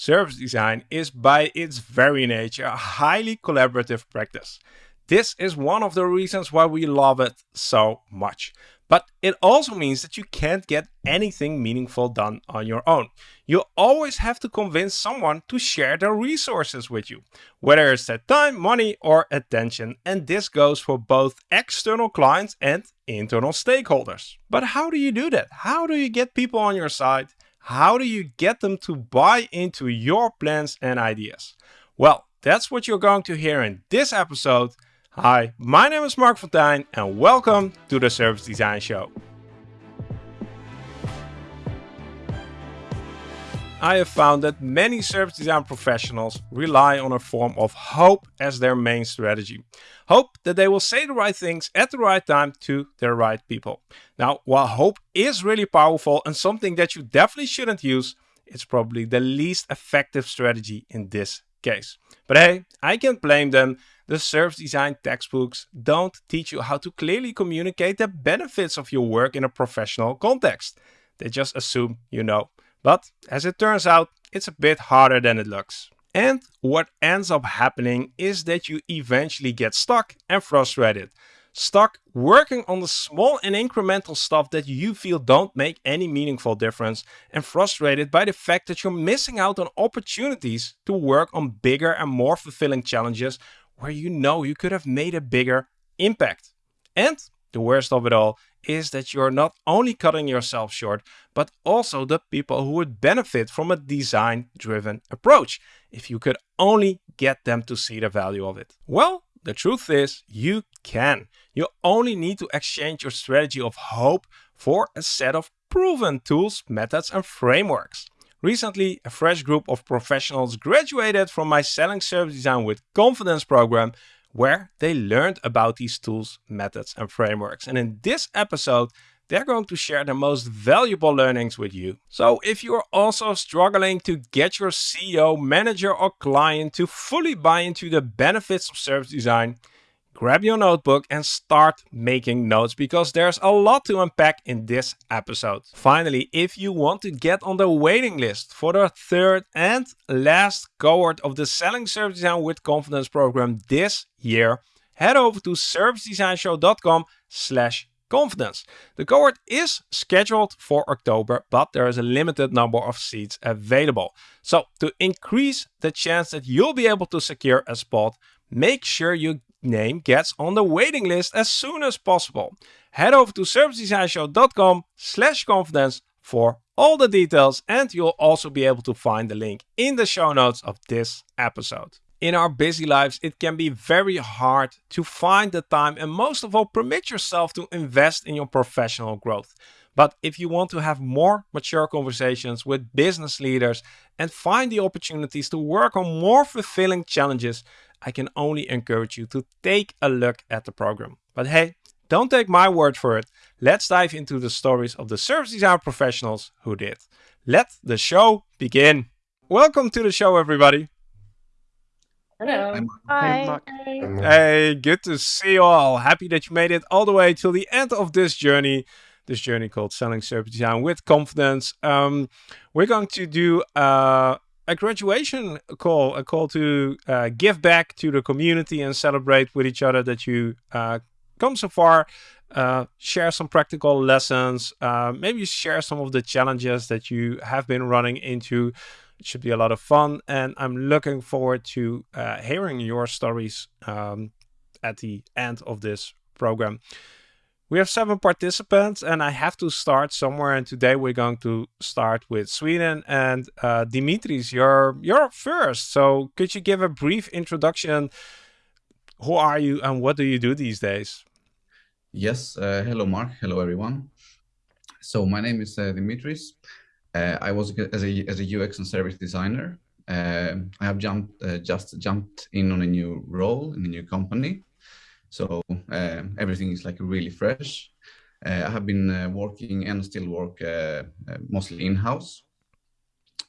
Service design is by its very nature a highly collaborative practice. This is one of the reasons why we love it so much. But it also means that you can't get anything meaningful done on your own. You always have to convince someone to share their resources with you, whether it's their time, money, or attention. And this goes for both external clients and internal stakeholders. But how do you do that? How do you get people on your side? How do you get them to buy into your plans and ideas? Well, that's what you're going to hear in this episode. Hi, my name is Marc Fonteijn and welcome to the Service Design Show. I have found that many service design professionals rely on a form of hope as their main strategy. Hope that they will say the right things at the right time to the right people. Now, while hope is really powerful and something that you definitely shouldn't use, it's probably the least effective strategy in this case. But hey, I can't blame them. The service design textbooks don't teach you how to clearly communicate the benefits of your work in a professional context. They just assume you know. But as it turns out, it's a bit harder than it looks. And what ends up happening is that you eventually get stuck and frustrated. Stuck working on the small and incremental stuff that you feel don't make any meaningful difference and frustrated by the fact that you're missing out on opportunities to work on bigger and more fulfilling challenges where you know you could have made a bigger impact. And the worst of it all is that you're not only cutting yourself short, but also the people who would benefit from a design driven approach if you could only get them to see the value of it. Well, the truth is you can. You only need to exchange your strategy of hope for a set of proven tools, methods and frameworks. Recently, a fresh group of professionals graduated from my Selling Service Design with Confidence program where they learned about these tools, methods, and frameworks. And in this episode, they're going to share the most valuable learnings with you. So if you're also struggling to get your CEO, manager, or client to fully buy into the benefits of service design, grab your notebook and start making notes because there's a lot to unpack in this episode. Finally, if you want to get on the waiting list for the third and last cohort of the Selling Service Design with Confidence program this year, head over to servicedesignshow.com slash confidence. The cohort is scheduled for October, but there is a limited number of seats available. So to increase the chance that you'll be able to secure a spot, make sure you name gets on the waiting list as soon as possible. Head over to servicedesignshow.com slash confidence for all the details and you'll also be able to find the link in the show notes of this episode. In our busy lives, it can be very hard to find the time and most of all permit yourself to invest in your professional growth. But if you want to have more mature conversations with business leaders and find the opportunities to work on more fulfilling challenges, I can only encourage you to take a look at the program. But hey, don't take my word for it. Let's dive into the stories of the service design professionals who did. Let the show begin. Welcome to the show, everybody. Hello. Hi. Hey, good to see you all. Happy that you made it all the way till the end of this journey. This journey called Selling Service Design with Confidence. Um, we're going to do uh, a graduation call, a call to uh, give back to the community and celebrate with each other that you uh, come so far. Uh, share some practical lessons, uh, maybe share some of the challenges that you have been running into. It should be a lot of fun, and I'm looking forward to uh, hearing your stories um, at the end of this program. We have seven participants and I have to start somewhere. And today we're going to start with Sweden and uh, Dimitris, you're, you're first. So could you give a brief introduction? Who are you and what do you do these days? Yes. Uh, hello, Marc. Hello, everyone. So my name is uh, Dimitris. Uh, I was as a, as a UX and service designer. Uh, I have jumped, uh, just jumped in on a new role in a new company. So uh, everything is like really fresh. Uh, I have been uh, working and still work mostly in-house.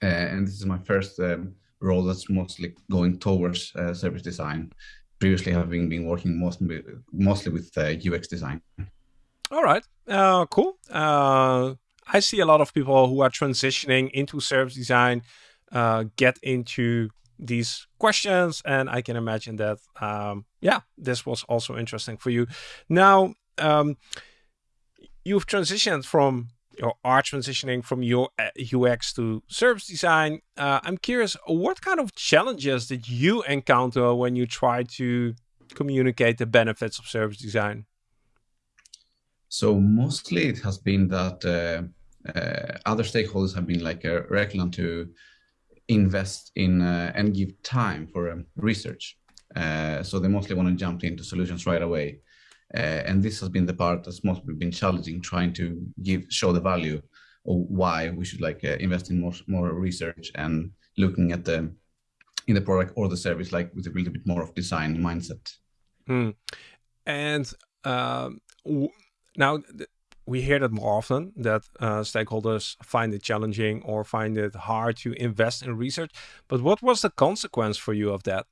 and this is my first um, role that's mostly going towards service design. Previously having been working mostly, mostly with UX design. All right, uh, cool. Uh, I see a lot of people who are transitioning into service design uh, get into these questions. And I can imagine that, um, yeah, this was also interesting for you. Now, um, you've transitioned from your are transitioning from your UX to service design. Uh, I'm curious, what kind of challenges did you encounter when you try to communicate the benefits of service design? So mostly it has been that uh, uh, other stakeholders have been like uh, reluctant to invest in uh, and give time for um, research. Uh, so they mostly want to jump into solutions right away. Uh, and this has been the part that's mostly been challenging, trying to give show the value of why we should like invest in more more research and looking at the in the product or the service like with a little bit more of design mindset. Hmm. And um, now we hear that more often that uh, stakeholders find it challenging or find it hard to invest in research. But what was the consequence for you of that?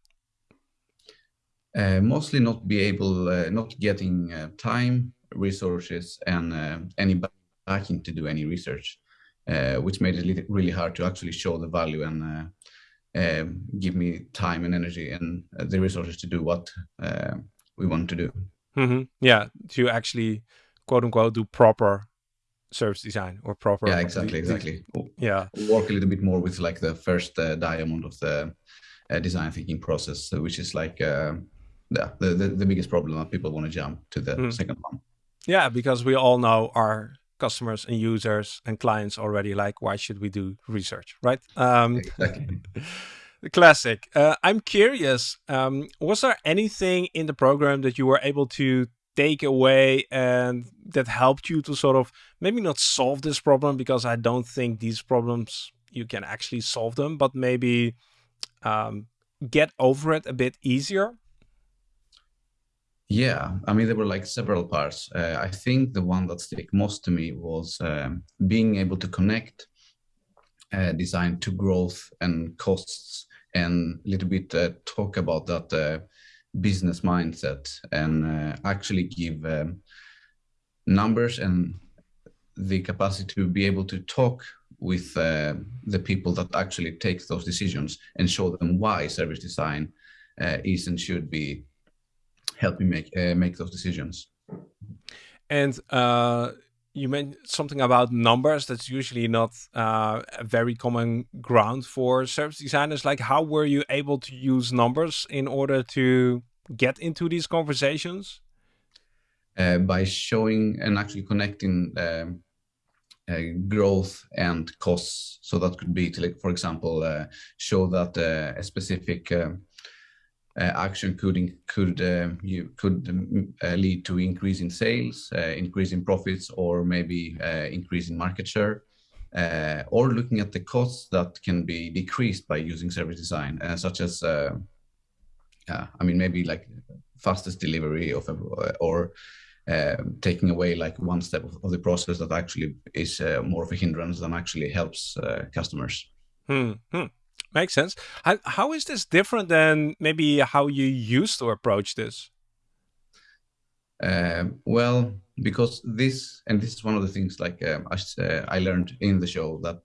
Uh, mostly not be able, uh, not getting uh, time, resources, and uh, any backing to do any research, uh, which made it really hard to actually show the value and um, give me time and energy and the resources to do what we want to do. Mm -hmm. Yeah, to actually quote unquote do proper service design or proper yeah exactly exactly. yeah. Work a little bit more with like the first uh, diamond of the uh, design thinking process which is like uh, the, the the biggest problem that people want to jump to the mm. second one. Yeah because we all know our customers and users and clients already like why should we do research right? Um exactly. The classic. Uh, i'm curious um, was there anything in the program that you were able to take away and that helped you to sort of maybe not solve this problem because I don't think these problems you can actually solve them, but maybe um, get over it a bit easier? Yeah, I mean, there were like several parts. Uh, I think the one that stick most to me was um, being able to connect uh, design to growth and costs and a little bit uh, talk about that uh, business mindset and uh, actually give um, numbers and the capacity to be able to talk with uh, the people that actually take those decisions and show them why service design uh, is and should be helping make uh, make those decisions. And uh, you mentioned something about numbers. That's usually not uh, a very common ground for service designers. Like, how were you able to use numbers in order to get into these conversations? Uh, by showing and actually connecting um, uh, growth and costs. So that could be to, like, for example, uh, show that uh, a specific um, action could could um, you could um, uh, lead to increase in sales, increase in profits, or maybe increase in market share. or looking at the costs that can be decreased by using service design, such as I mean, maybe like fastest delivery of or uh, taking away like one step of, of, the process that actually is uh, more of a hindrance than actually helps uh, customers. Hmm. hmm. Makes sense. How, how is this different than maybe how you used to approach this? Um, well, because this, and this is one of the things like um, I, uh, I learned in the show that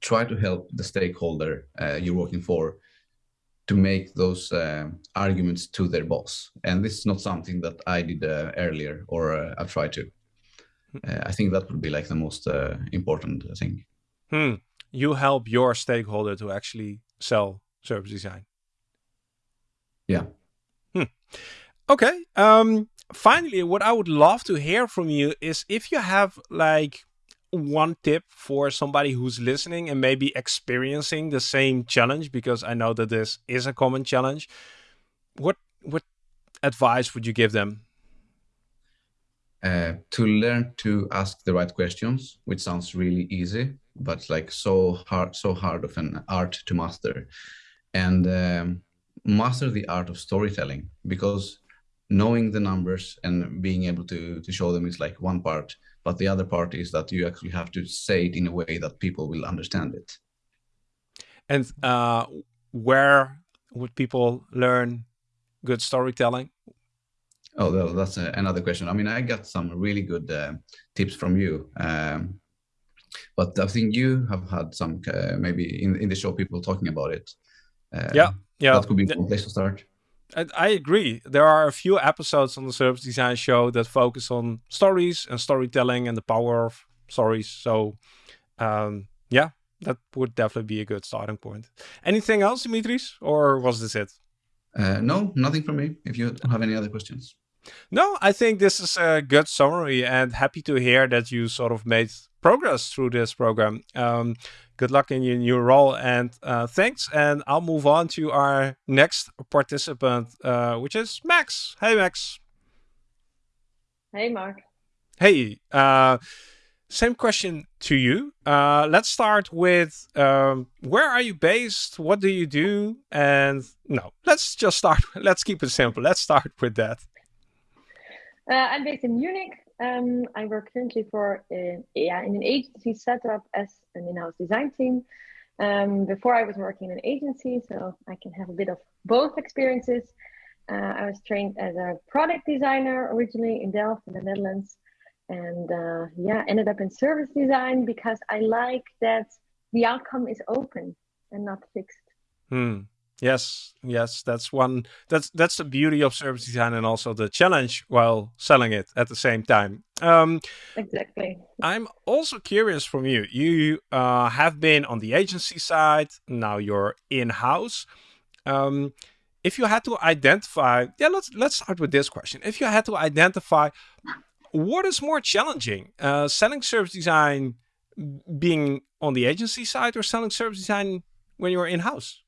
try to help the stakeholder uh, you're working for to make those uh, arguments to their boss. And this is not something that I did uh, earlier or uh, I've tried to. Hmm. Uh, I think that would be like the most uh, important thing. Hmm. You help your stakeholder to actually sell service design. Yeah. Hmm. Okay. Um, finally, what I would love to hear from you is if you have like one tip for somebody who's listening and maybe experiencing the same challenge because I know that this is a common challenge what what advice would you give them uh, to learn to ask the right questions which sounds really easy but like so hard so hard of an art to master and um, master the art of storytelling because knowing the numbers and being able to to show them is like one part but the other part is that you actually have to say it in a way that people will understand it. And uh, where would people learn good storytelling? Oh, that's a, another question. I mean, I got some really good uh, tips from you. Um, but I think you have had some uh, maybe in in the show people talking about it. Uh, yeah, yeah, that could be one place to start. I, I agree. There are a few episodes on the service design show that focus on stories and storytelling and the power of stories. So, um, yeah, that would definitely be a good starting point. Anything else, Dimitris, or was this it? Uh, no, nothing from me. If you have any other questions. No, I think this is a good summary and happy to hear that you sort of made progress through this program. Um, good luck in your new role and uh, thanks. And I'll move on to our next participant, uh, which is Max. Hey, Max. Hey, Marc. Hey, uh, same question to you. Uh, let's start with um, where are you based? What do you do? And no, let's just start. Let's keep it simple. Let's start with that. Uh, I'm based in Munich. Um, I work currently for yeah in an agency set up as an in-house design team. Um, before I was working in an agency, so I can have a bit of both experiences. Uh, I was trained as a product designer originally in Delft in the Netherlands, and uh, yeah, ended up in service design because I like that the outcome is open and not fixed. Hmm. Yes, yes, that's one. That's that's the beauty of service design, and also the challenge while selling it at the same time. Um, exactly. I'm also curious from you. You uh, have been on the agency side. Now you're in house. Um, if you had to identify, yeah, let's let's start with this question. If you had to identify, what is more challenging, uh, selling service design, being on the agency side, or selling service design when you're in house?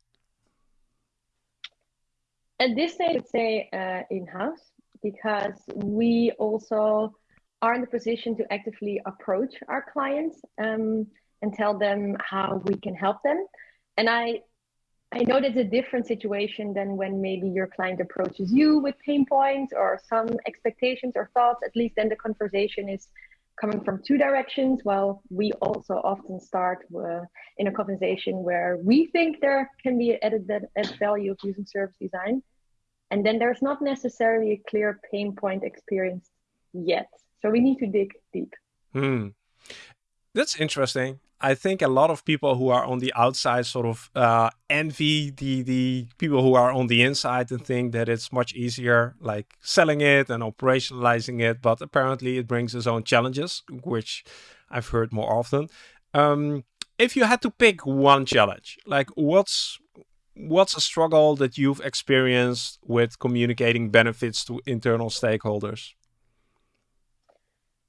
At this stage, I'd say uh, in-house because we also are in the position to actively approach our clients um, and tell them how we can help them. And I, I know that's a different situation than when maybe your client approaches you with pain points or some expectations or thoughts. At least then the conversation is coming from two directions. While we also often start uh, in a conversation where we think there can be added, added value of using service design. And then there's not necessarily a clear pain point experience yet. So we need to dig deep. Hmm. That's interesting. I think a lot of people who are on the outside sort of uh, envy the the people who are on the inside and think that it's much easier, like selling it and operationalizing it. But apparently, it brings its own challenges, which I've heard more often. Um, if you had to pick one challenge, like what's what's a struggle that you've experienced with communicating benefits to internal stakeholders?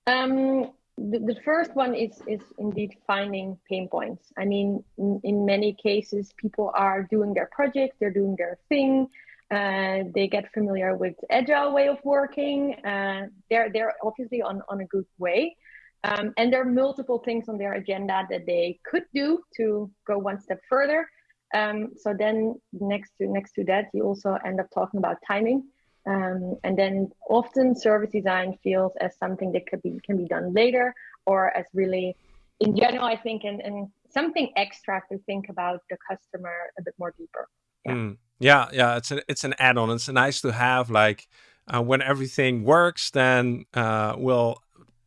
Um, the, the, first one is is indeed finding pain points. I mean, in, in many cases, people are doing their project, they're doing their thing, uh, they get familiar with agile way of working. Uh, they're they're obviously on on a good way. Um, and there are multiple things on their agenda that they could do to go one step further. Um, so then next to next to that, you also end up talking about timing. Um, and then often service design feels as something that could be can be done later or as really in general, I think, and, and something extra to think about the customer a bit more deeper. Yeah, mm. yeah, yeah. It's a, it's an add-on. It's nice to have like uh, when everything works, then uh, we'll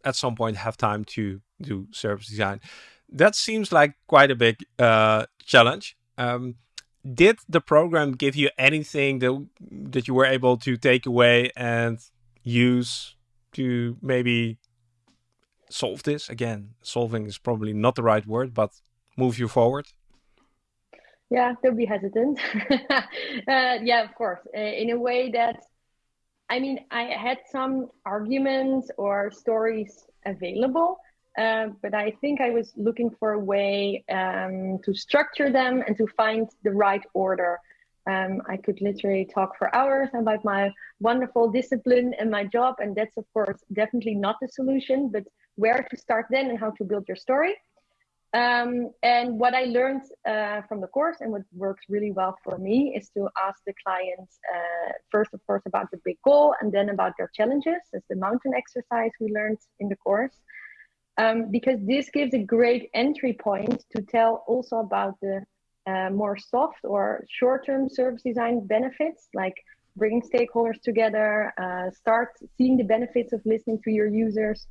at some point have time to do service design. That seems like quite a big uh, challenge. Um, did the program give you anything that that you were able to take away and use to maybe solve this? Again, solving is probably not the right word, but move you forward. Yeah, don't be hesitant. uh, yeah, of course. Uh, in a way that, I mean, I had some arguments or stories available, uh, but I think I was looking for a way um, to structure them and to find the right order. Um, I could literally talk for hours about my wonderful discipline and my job, and that's of course definitely not the solution. But where to start then and how to build your story. Um, and what I learned uh, from the course and what works really well for me is to ask the clients uh, first, of course, about the big goal and then about their challenges, as the mountain exercise we learned in the course um, because this gives a great entry point to tell also about the uh, more soft or short-term service design benefits, like bringing stakeholders together, uh, start seeing the benefits of listening to your users,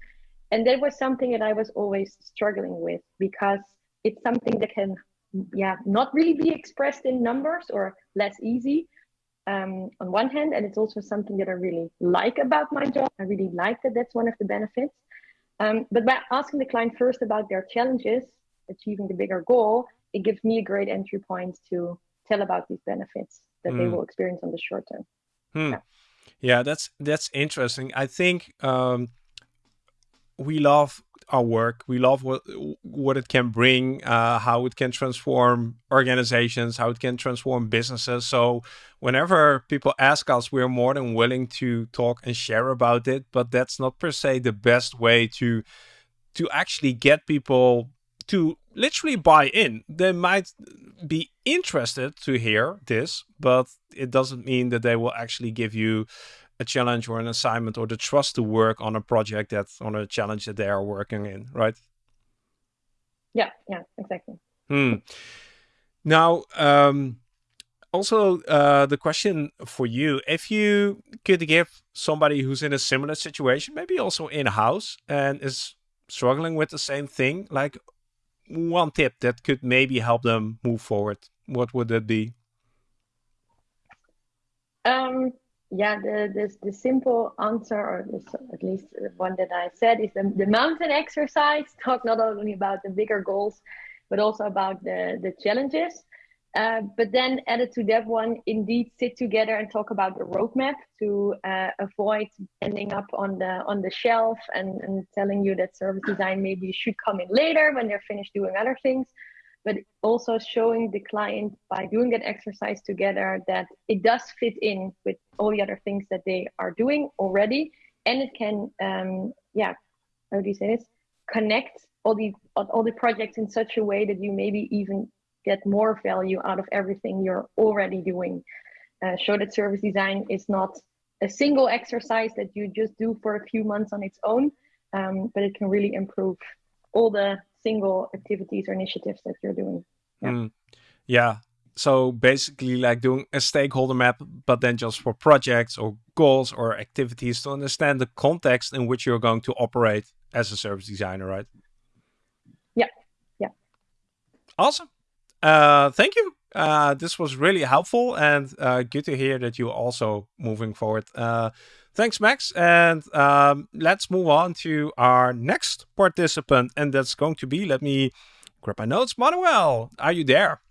and that was something that I was always struggling with because it's something that can, yeah, not really be expressed in numbers or less easy um, on one hand, and it's also something that I really like about my job. I really like that that's one of the benefits. Um, but by asking the client first about their challenges, achieving the bigger goal, it gives me a great entry point to tell about these benefits that mm. they hmm. will experience on the short term. Hmm. Yeah. yeah. that's that's interesting. I think um, we love our work. We love what what it can bring, uh, how it can transform organizations, how it can transform businesses. So whenever people ask us, we're more than willing to talk and share about it. But that's not per se the best way to to actually get people to literally buy in. They might be interested to hear this, but it doesn't mean that they will actually give you a challenge or an assignment or the trust to work on a project that's on a challenge that they are working in, right? Yeah, yeah, exactly. Hmm. Now, um, also uh, the question for you, if you could give somebody who's in a similar situation, maybe also in-house and is struggling with the same thing, like one tip that could maybe help them move forward, what would that be? Um, yeah, the, the, the simple answer, or this, at least one that I said, is the, the mountain exercise. Talk not only about the bigger goals, but also about the, the challenges. Uh, but then added to that one, indeed sit together and talk about the roadmap to uh, avoid ending up on the on the shelf and, and telling you that service design maybe should come in later when they're finished doing other things but also showing the client by doing that exercise together that it does fit in with all the other things that they are doing already. And it can um, yeah how do you say this? Connect all the all the projects in such a way that you maybe even get more value out of everything you're already doing. Uh, show that service design is not a single exercise that you just do for a few months on its own um, but it can really improve all the single activities or initiatives that you're doing. Yeah. Mm. yeah. So basically, like doing a stakeholder map, but then just for projects or goals or activities to understand the context in which you're going to operate as a service designer, right? Yeah. Yeah. Awesome. Uh, thank you. Uh, this was really helpful and uh, good to hear that you're also moving forward. Uh, Thanks, Max. And um, let's move on to our next participant. And that's going to be, let me grab my notes, Manuel. Are you there?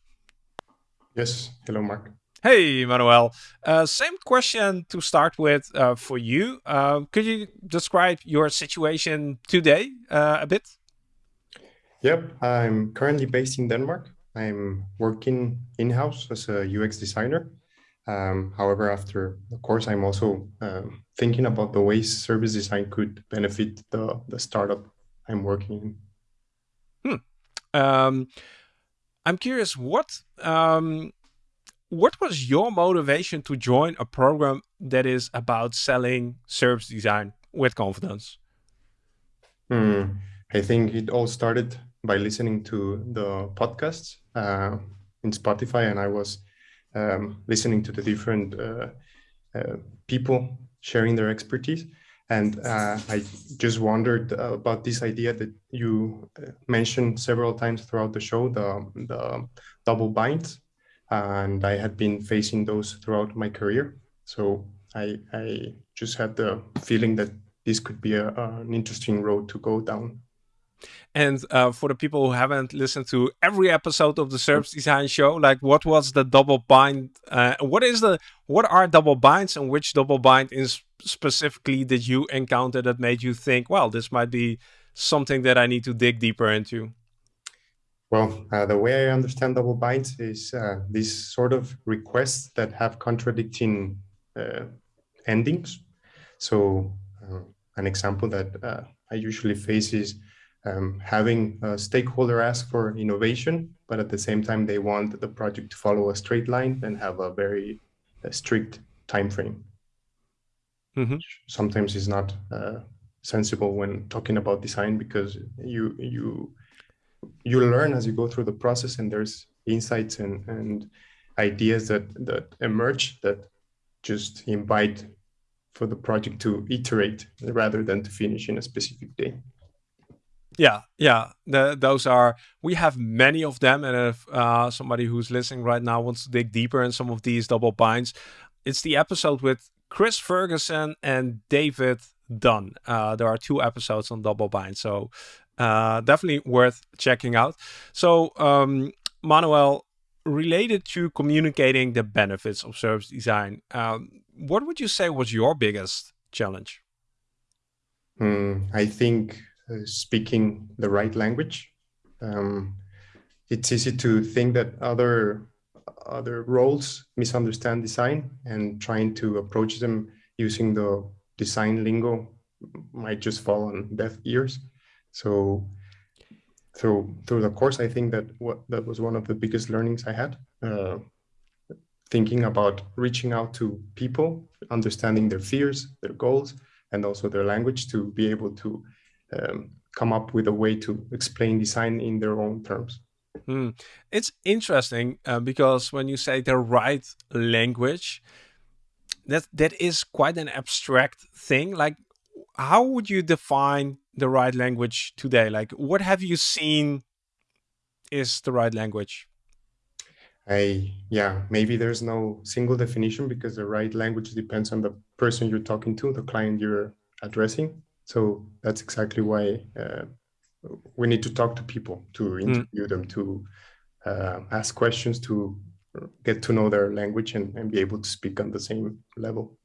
Yes. Hello, Marc. Hey, Manuel. Uh, same question to start with uh, for you. Uh, could you describe your situation today uh, a bit? Yep. I'm currently based in Denmark. I'm working in-house as a UX designer. Um, however, after the course, I'm also um, thinking about the ways service design could benefit the, the startup I'm working in. Hmm. Um, I'm curious, what um, what was your motivation to join a program that is about selling service design with confidence? Hmm. I think it all started by listening to the podcasts uh, in Spotify, and I was um, listening to the different uh, uh, people sharing their expertise. And uh, I just wondered about this idea that you mentioned several times throughout the show, the, the double binds. And I had been facing those throughout my career. So I, I just had the feeling that this could be a, an interesting road to go down. And uh, for the people who haven't listened to every episode of the Service Design Show, like what was the double bind? Uh, what is the what are double binds, and which double bind is specifically did you encounter that made you think, well, this might be something that I need to dig deeper into? Well, uh, the way I understand double binds is uh, these sort of requests that have contradicting uh, endings. So, uh, an example that I usually face is um, having a stakeholder ask for innovation, but at the same time they want the project to follow a straight line and have a very uh, strict time frame. Mm-hmm. Sometimes it's not uh, sensible when talking about design because you you you learn as you go through the process, and there's insights and and ideas that that emerge that just invite for the project to iterate rather than to finish in a specific day. Yeah, yeah. The, those are we have many of them, and if uh, somebody who's listening right now wants to dig deeper in some of these double binds, it's the episode with Chris Ferguson and David Dunne. Uh, there are two episodes on double bind, so uh, definitely worth checking out. So, um, Manuel, related to communicating the benefits of service design, um, what would you say was your biggest challenge? Mm, I think speaking the right language. Um, it's easy to think that other other roles misunderstand design and trying to approach them using the design lingo might just fall on deaf ears. So through through the course, I think that what that was one of the biggest learnings I had. Uh, thinking about reaching out to people, understanding their fears, their goals, and also their language to be able to um, come up with a way to explain design in their own terms. Mm. It's interesting uh, because when you say the right language, that that is quite an abstract thing. Like, how would you define the right language today? Like, what have you seen is the right language? I yeah, maybe there's no single definition because the right language depends on the person you're talking to, the client you're addressing. So that's exactly why uh, we need to talk to people, to hmm. interview mm. them, to uh, ask questions, to get to know their language and, and be able to speak on the same level.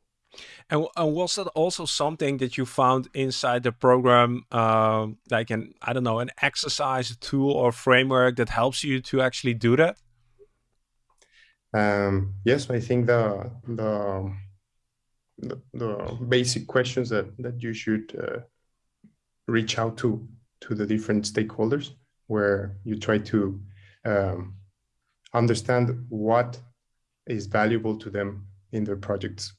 And, and, was that also something that you found inside the program, uh, like an I don't know, an exercise, a tool, or framework that helps you to actually do that? Um, yes, I think the the the, basic questions that that you should uh, reach out to to the different stakeholders, where you try to um, understand what is valuable to them in their projects,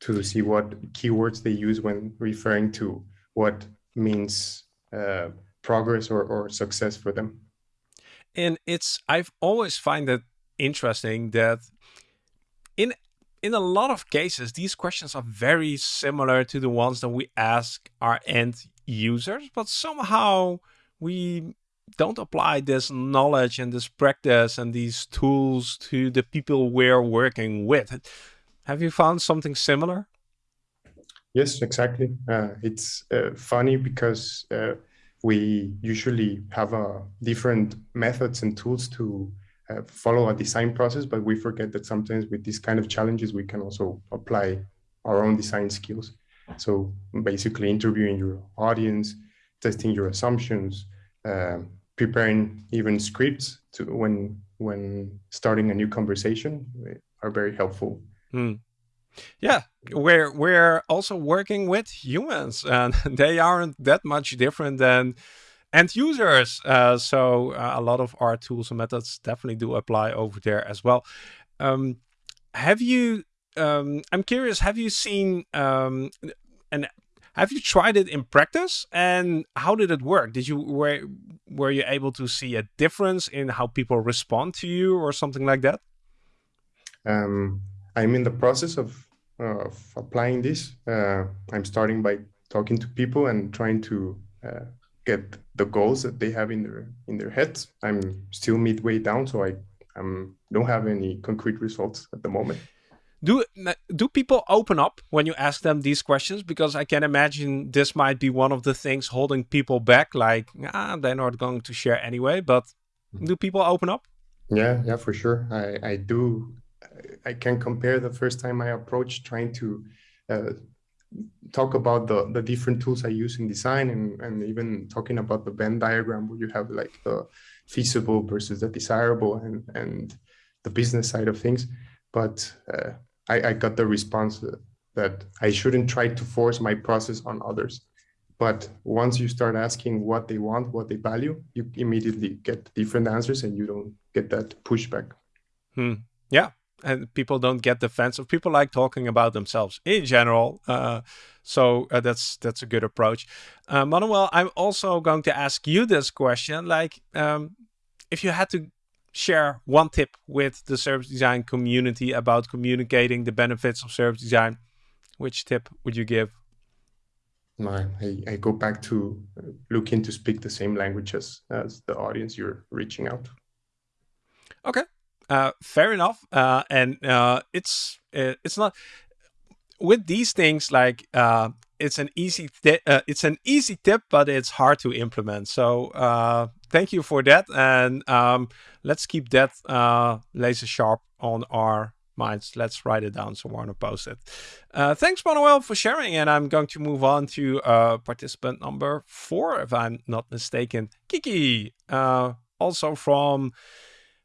to see what keywords they use when referring to what means uh, progress or, or success for them. And it's I've always find that interesting that in a lot of cases, these questions are very similar to the ones that we ask our end users, but somehow we don't apply this knowledge and this practice and these tools to the people we're working with. Have you found something similar? Yes, exactly. Uh, it's uh, funny because uh, we usually have uh, different methods and tools to uh, follow a design process, but we forget that sometimes with these kind of challenges, we can also apply our own design skills. So basically interviewing your audience, testing your assumptions, uh, preparing even scripts to when when starting a new conversation are very helpful. Hmm. Yeah, we're we're also working with humans, and they aren't that much different than end users. Uh, so uh, a lot of our tools and methods definitely do apply over there as well. Um, have you? Um, I'm curious. Have you seen um, and have you tried it in practice? And how did it work? Did you were were you able to see a difference in how people respond to you or something like that? Um, I'm in the process of, of applying this. Uh, I'm starting by talking to people and trying to uh, get the goals that they have in their in their heads. I'm still midway down, so I um, don't have any concrete results at the moment. Do do people open up when you ask them these questions? Because I can imagine this might be one of the things holding people back. Like, ah, they're not going to share anyway. But mm-hmm. do people open up? Yeah, yeah, for sure. I I do. I can compare the first time I approached trying to uh, talk about the, the different tools I use in design and, and even talking about the Venn diagram where you have like the feasible versus the desirable and, and the business side of things. But uh, I, I got the response that I shouldn't try to force my process on others. But once you start asking what they want, what they value, you immediately get different answers and you don't get that pushback. Hmm. Yeah, and people don't get defensive. People like talking about themselves in general. Uh, so uh, that's that's a good approach. Uh, Manuel, I'm also going to ask you this question. Like, um, if you had to share one tip with the service design community about communicating the benefits of service design, which tip would you give? I, I go back to looking to speak the same languages as the audience you're reaching out. Okay, uh, fair enough. Uh, and uh, it's uh, it's not with these things like uh, it's an easy uh, it's an easy tip, but it's hard to implement. So thank you for that, and um, let's keep that laser sharp on our minds. Let's write it down somewhere on a post-it. Uh, thanks, Manuel, for sharing. And I'm going to move on to uh, participant number four, if I'm not mistaken. Kiki, uh, also from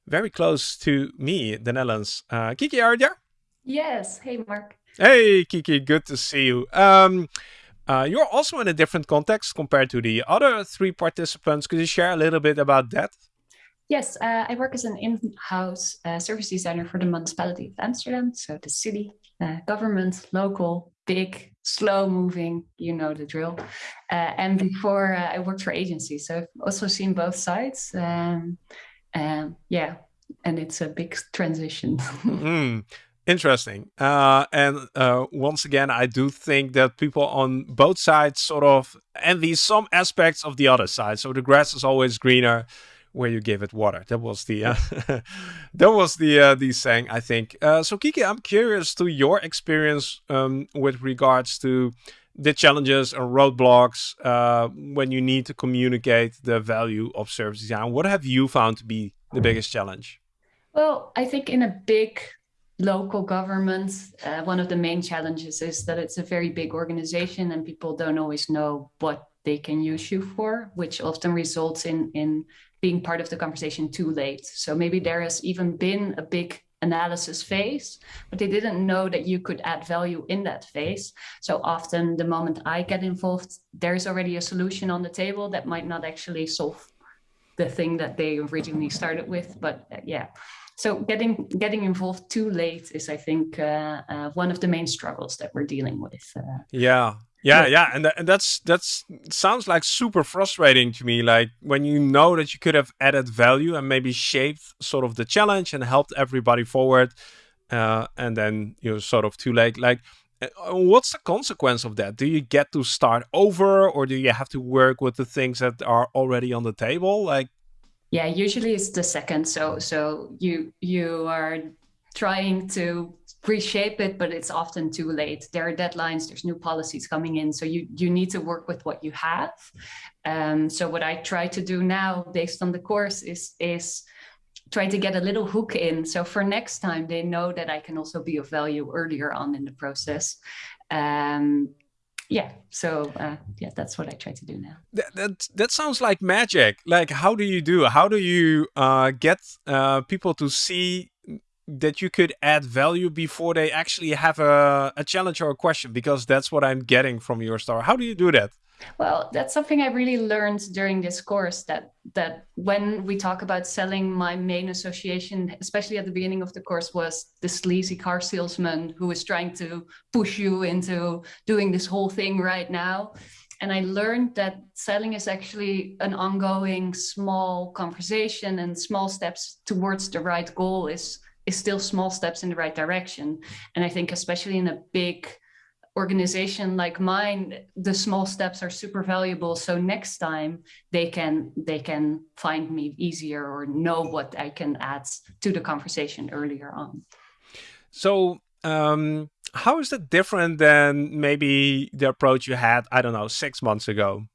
very close to me, the Netherlands. Uh, Kiki, are you there? Yes. Hey, Marc. Hey, Kiki. Good to see you. Um, uh, you're also in a different context compared to the other three participants. Could you share a little bit about that? Yes, uh, I work as an in-house uh, service designer for the municipality of Amsterdam, so the city, uh, government, local, big, slow-moving, you know the drill. Uh, and before uh, I worked for agencies, so I've also seen both sides. Um, um, yeah, and it's a big transition. mm, interesting. Uh, and uh, once again, I do think that people on both sides sort of envy some aspects of the other side. So the grass is always greener where you give it water. That was the uh, that was the uh, the saying, I think. Uh, so Kiki, I'm curious to your experience um, with regards to the challenges and roadblocks uh, when you need to communicate the value of service design. What have you found to be the biggest challenge? Well, I think in a big local government, uh, one of the main challenges is that it's a very big organization and people don't always know what they can use you for, which often results in, in being part of the conversation too late. So maybe there has even been a big analysis phase, but they didn't know that you could add value in that phase. So often the moment I get involved, there's already a solution on the table that might not actually solve the thing that they originally started with. But uh, yeah, so getting getting involved too late is, I think, uh, uh, one of the main struggles that we're dealing with. Uh. yeah, yeah, yeah, and, th and that's that's sounds like super frustrating to me. Like when you know that you could have added value and maybe shaped sort of the challenge and helped everybody forward, uh, and then you're sort of too late. Like, uh, what's the consequence of that? Do you get to start over, or do you have to work with the things that are already on the table? Like, yeah, usually it's the second. So so you you are trying to reshape it, but it's often too late. There are deadlines, there's new policies coming in. So you, you need to work with what you have. Um, so what I try to do now based on the course is, is try to get a little hook in. So for next time, they know that I can also be of value earlier on in the process. Um, yeah so uh, yeah that's what i try to do now that, that that sounds like magic like how do you do how do you uh, get uh, people to see that you could add value before they actually have a, a challenge or a question because that's what i'm getting from your story. How do you do that? Well that's something i really learned during this course that that when we talk about selling my main association especially at the beginning of the course was the sleazy car salesman who is trying to push you into doing this whole thing right now. And I learned that selling is actually an ongoing small conversation and small steps towards the right goal is is still small steps in the right direction. And I think especially in a big organization like mine, the small steps are super valuable. So next time they can they can find me easier or know what I can add to the conversation earlier on. So um, how is that different than maybe the approach you had, I don't know, six months ago?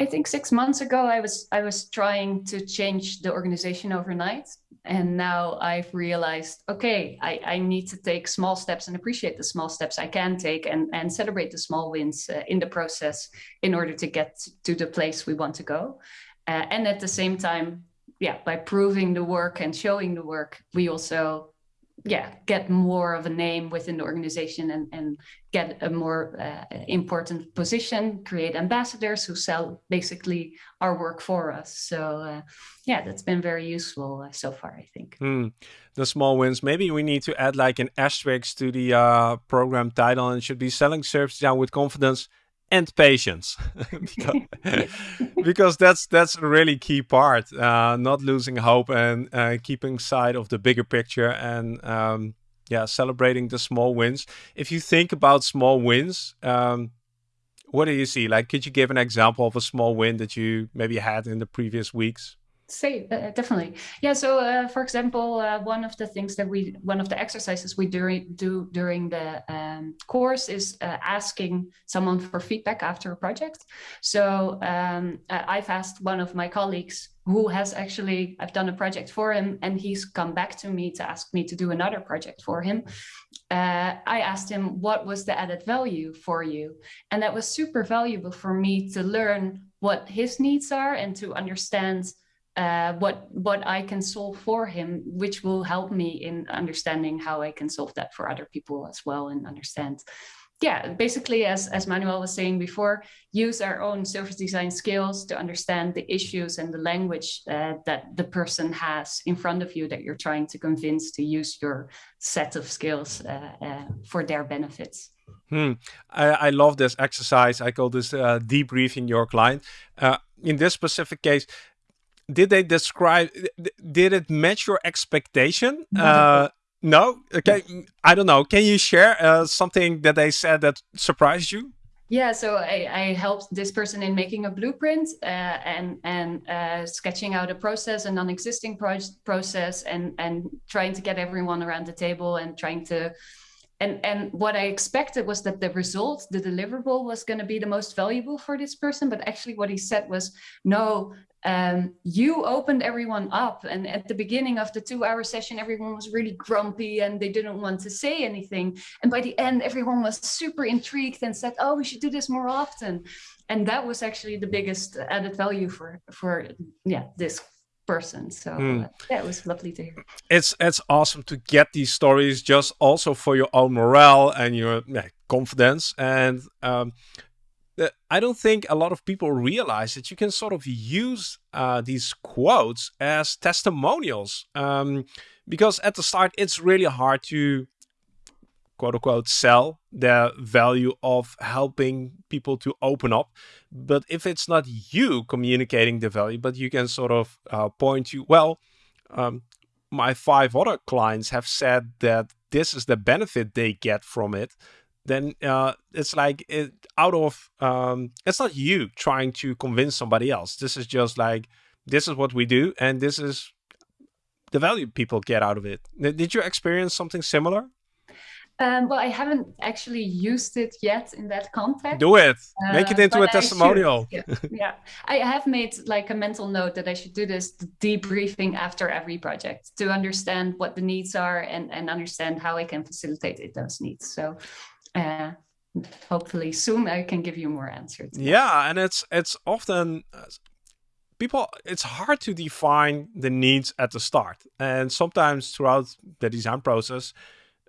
I think six months ago, I was I was trying to change the organization overnight, and now I've realized, okay, I, I need to take small steps and appreciate the small steps I can take, and and celebrate the small wins uh, in the process in order to get to the place we want to go, uh, and at the same time, yeah, by proving the work and showing the work, we also yeah get more of a name within the organization and and get a more uh, important position create ambassadors who sell basically our work for us. So uh, yeah that's been very useful uh, so far i think. Mm, the small wins. Maybe we need to add like an asterisk to the uh, program title and should be selling service down with confidence and patience because, because, that's that's a really key part uh, not losing hope and uh, keeping sight of the bigger picture and um, yeah celebrating the small wins if you think about small wins um, what do you see? Like, could you give an example of a small win that you maybe had in the previous weeks? Say uh, definitely. Yeah so uh, for example uh, one of the things that we one of the exercises we do, do during the um, course is uh, asking someone for feedback after a project. So um, i've asked one of my colleagues who has actually i've done a project for him and he's come back to me to ask me to do another project for him. Uh, i asked him what was the added value for you? And that was super valuable for me to learn what his needs are and to understand uh, what what I can solve for him, which will help me in understanding how I can solve that for other people as well and understand. Yeah, basically, as as Manuel was saying before, use our own service design skills to understand the issues and the language uh, that the person has in front of you that you're trying to convince to use your set of skills uh, uh for their benefits. Hmm. I, I, love this exercise. I call this uh, debriefing your client. Uh, in this specific case, did they describe did it match your expectation? Uh, no? Okay i don't know. Can you share uh, something that they said that surprised you? Yeah so i, I helped this person in making a blueprint uh, and and uh, sketching out a process a non-existing pro process and and trying to get everyone around the table and trying to and and what i expected was that the result the deliverable was going to be the most valuable for this person but actually what he said was no um, you opened everyone up and at the beginning of the two hour session everyone was really grumpy and they didn't want to say anything. And by the end everyone was super intrigued and said oh we should do this more often. And that was actually the biggest added value for for yeah this person. So mm. yeah it was lovely to hear. It's it's awesome to get these stories just also for your own morale and your yeah, confidence. And um, I don't think a lot of people realize that you can sort of use uh, these quotes as testimonials. Um, because at the start, it's really hard to quote unquote sell the value of helping people to open up. But if it's not you communicating the value, but you can sort of uh, point to, well, um, my five other clients have said that this is the benefit they get from it then uh, it's like it, out of um, it's not you trying to convince somebody else. This is just like this is what we do, and this is the value people get out of it. Did you experience something similar? Um, well, I haven't actually used it yet in that context. Do it. Uh, Make it into a testimonial. Yeah. yeah. I have made like a mental note that I should do this debriefing after every project to understand what the needs are and, and understand how I can facilitate those needs. So uh, hopefully soon I can give you more answers. Yeah, and it's it's often uh, people it's hard to define the needs at the start, and sometimes throughout the design process.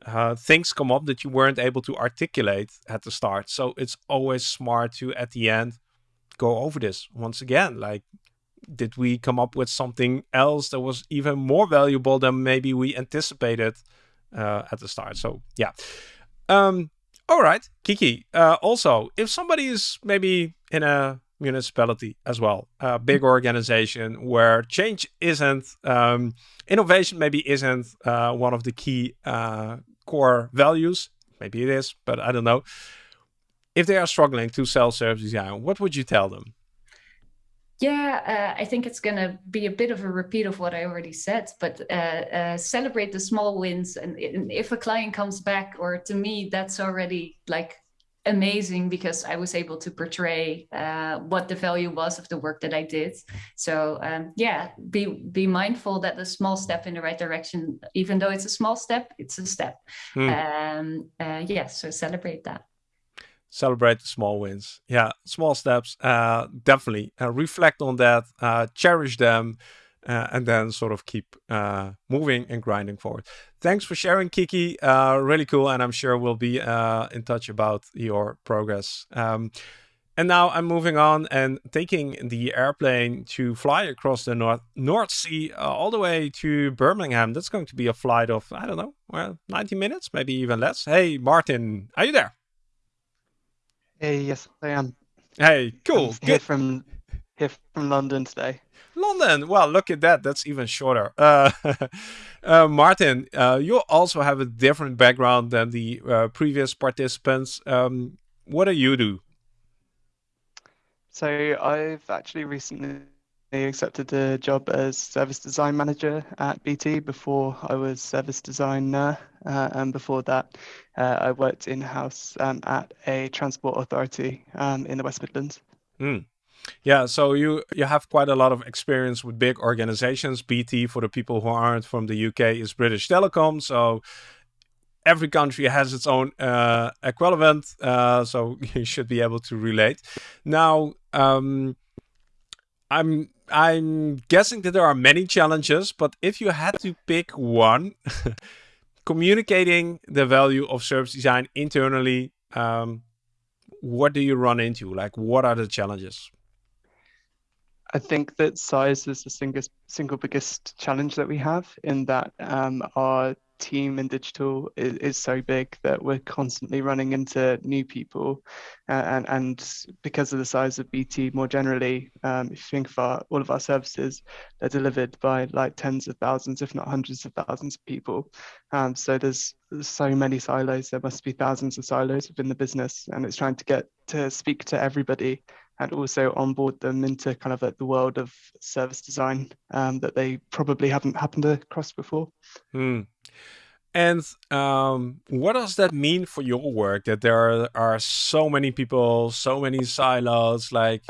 Uh, things come up that you weren't able to articulate at the start. So it's always smart to, at the end, go over this once again. Like, did we come up with something else that was even more valuable than maybe we anticipated uh, at the start? So, yeah. Um, all right, Kiki. Uh, also, if somebody is maybe in a municipality as well, a big mm-hmm. organization where change isn't, um, innovation maybe isn't uh, one of the key uh, core values. Maybe it is, but I don't know. If they are struggling to sell service design, what would you tell them? Yeah, uh, I think it's going to be a bit of a repeat of what I already said, but uh, uh, celebrate the small wins. And, and, if a client comes back, or to me, that's already like amazing because I was able to portray uh, what the value was of the work that I did. So um, yeah, be be mindful that the small step in the right direction, even though it's a small step, it's a step. Hmm. Um, uh, yeah, so celebrate that celebrate the small wins. Yeah, small steps. Uh, definitely uh, reflect on that, uh, cherish them, uh, and then sort of keep uh, moving and grinding forward. Thanks for sharing, Kiki. Uh, really cool, and I'm sure we'll be in touch about your progress. Um, and now I'm moving on and taking the airplane to fly across the North North Sea all the way to Birmingham. That's going to be a flight of I don't know, well, 90 minutes, maybe even less. Hey, Martin, are you there? Hey, yes, I am. Hey, cool. I'm here from here from London today. London. Well, look at that. That's even shorter. Uh, uh, Martin, uh, you also have a different background than the uh, previous participants. Um, what do you do? So I've actually recently accepted a job as service design manager at BT. Before I was service designer, uh, and before that, uh, I worked in house um, at a transport authority um, in the West Midlands. Mm. Yeah, so you you have quite a lot of experience with big organizations. BT, for the people who aren't from the UK, is British Telecom. So every country has its own uh, equivalent, uh, so you should be able to relate. Now, um, I'm I'm guessing that there are many challenges, but if you had to pick one, communicating the value of service design internally, um, what do you run into? Like, what are the challenges? I think that size is the single, single biggest challenge that we have in that um, our team in digital is, is, so big that we're constantly running into new people. Uh, and, and because of the size of BT more generally, um, if you think of our, all of our services, they're delivered by like tens of thousands, if not hundreds of thousands of people. Um, so there's, there's so many silos. There must be thousands of silos within the business. And it's trying to get to speak to everybody and also onboard them into kind of like the world of service design um, that they probably haven't happened across before. Hmm. And um, what does that mean for your work? That there are, are so many people, so many silos, like.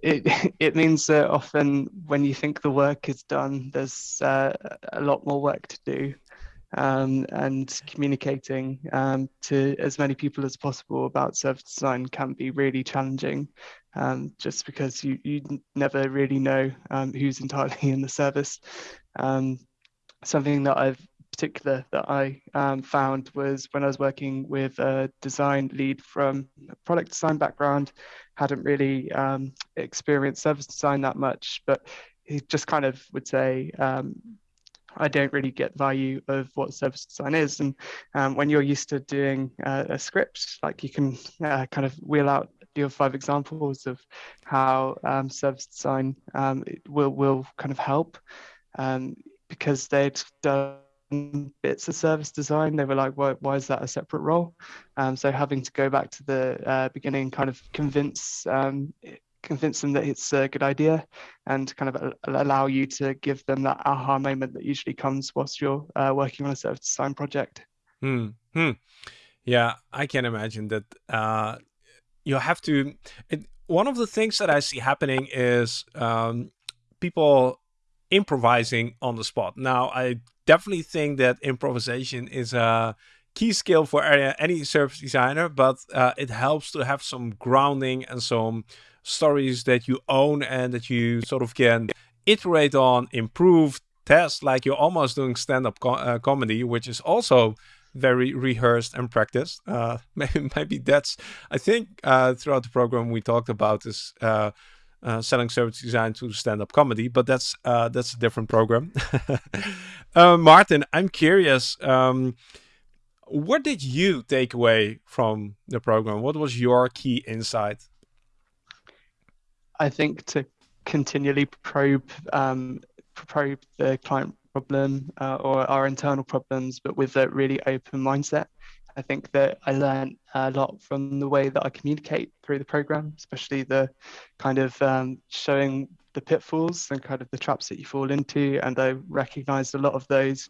It, it means that often when you think the work is done, there's uh, a lot more work to do um, and communicating um, to as many people as possible about service design can be really challenging um, just because you, you never really know um, who's entirely in the service. Um, something that I've particular that I um, found was when I was working with a design lead from a product design background, hadn't really experienced service design that much, but he just kind of would say, I don't really get the value of what service design is. And um, when you're used to doing uh, a script, like you can uh, kind of wheel out your five examples of how um, service design um, will will kind of help um, because they'd done bits of service design they were like why, why is that a separate role um, so having to go back to the uh, beginning kind of convince um, convince them that it's a good idea and kind of allow you to give them that aha moment that usually comes whilst you're uh, working on a service design project. Hmm. hmm. Yeah, I can imagine that uh, you have to. It, one of the things that I see happening is um, people improvising on the spot. Now, I definitely think that improvisation is a key skill for any service designer, but uh, it helps to have some grounding and some stories that you own and that you sort of can iterate on, improve, test, like you're almost doing stand-up co uh, comedy, which is also very rehearsed and practiced. Uh, maybe, maybe that's, I think uh, throughout the program we talked about this uh, uh, selling service design to stand-up comedy, but that's uh, that's a different program. Martin, I'm curious, um, what did you take away from the program? What was your key insight? I think to continually probe um, probe the client problem uh, or our internal problems, but with a really open mindset. I think that I learned a lot from the way that I communicate through the program, especially the kind of um, showing the pitfalls and kind of the traps that you fall into. And I recognized a lot of those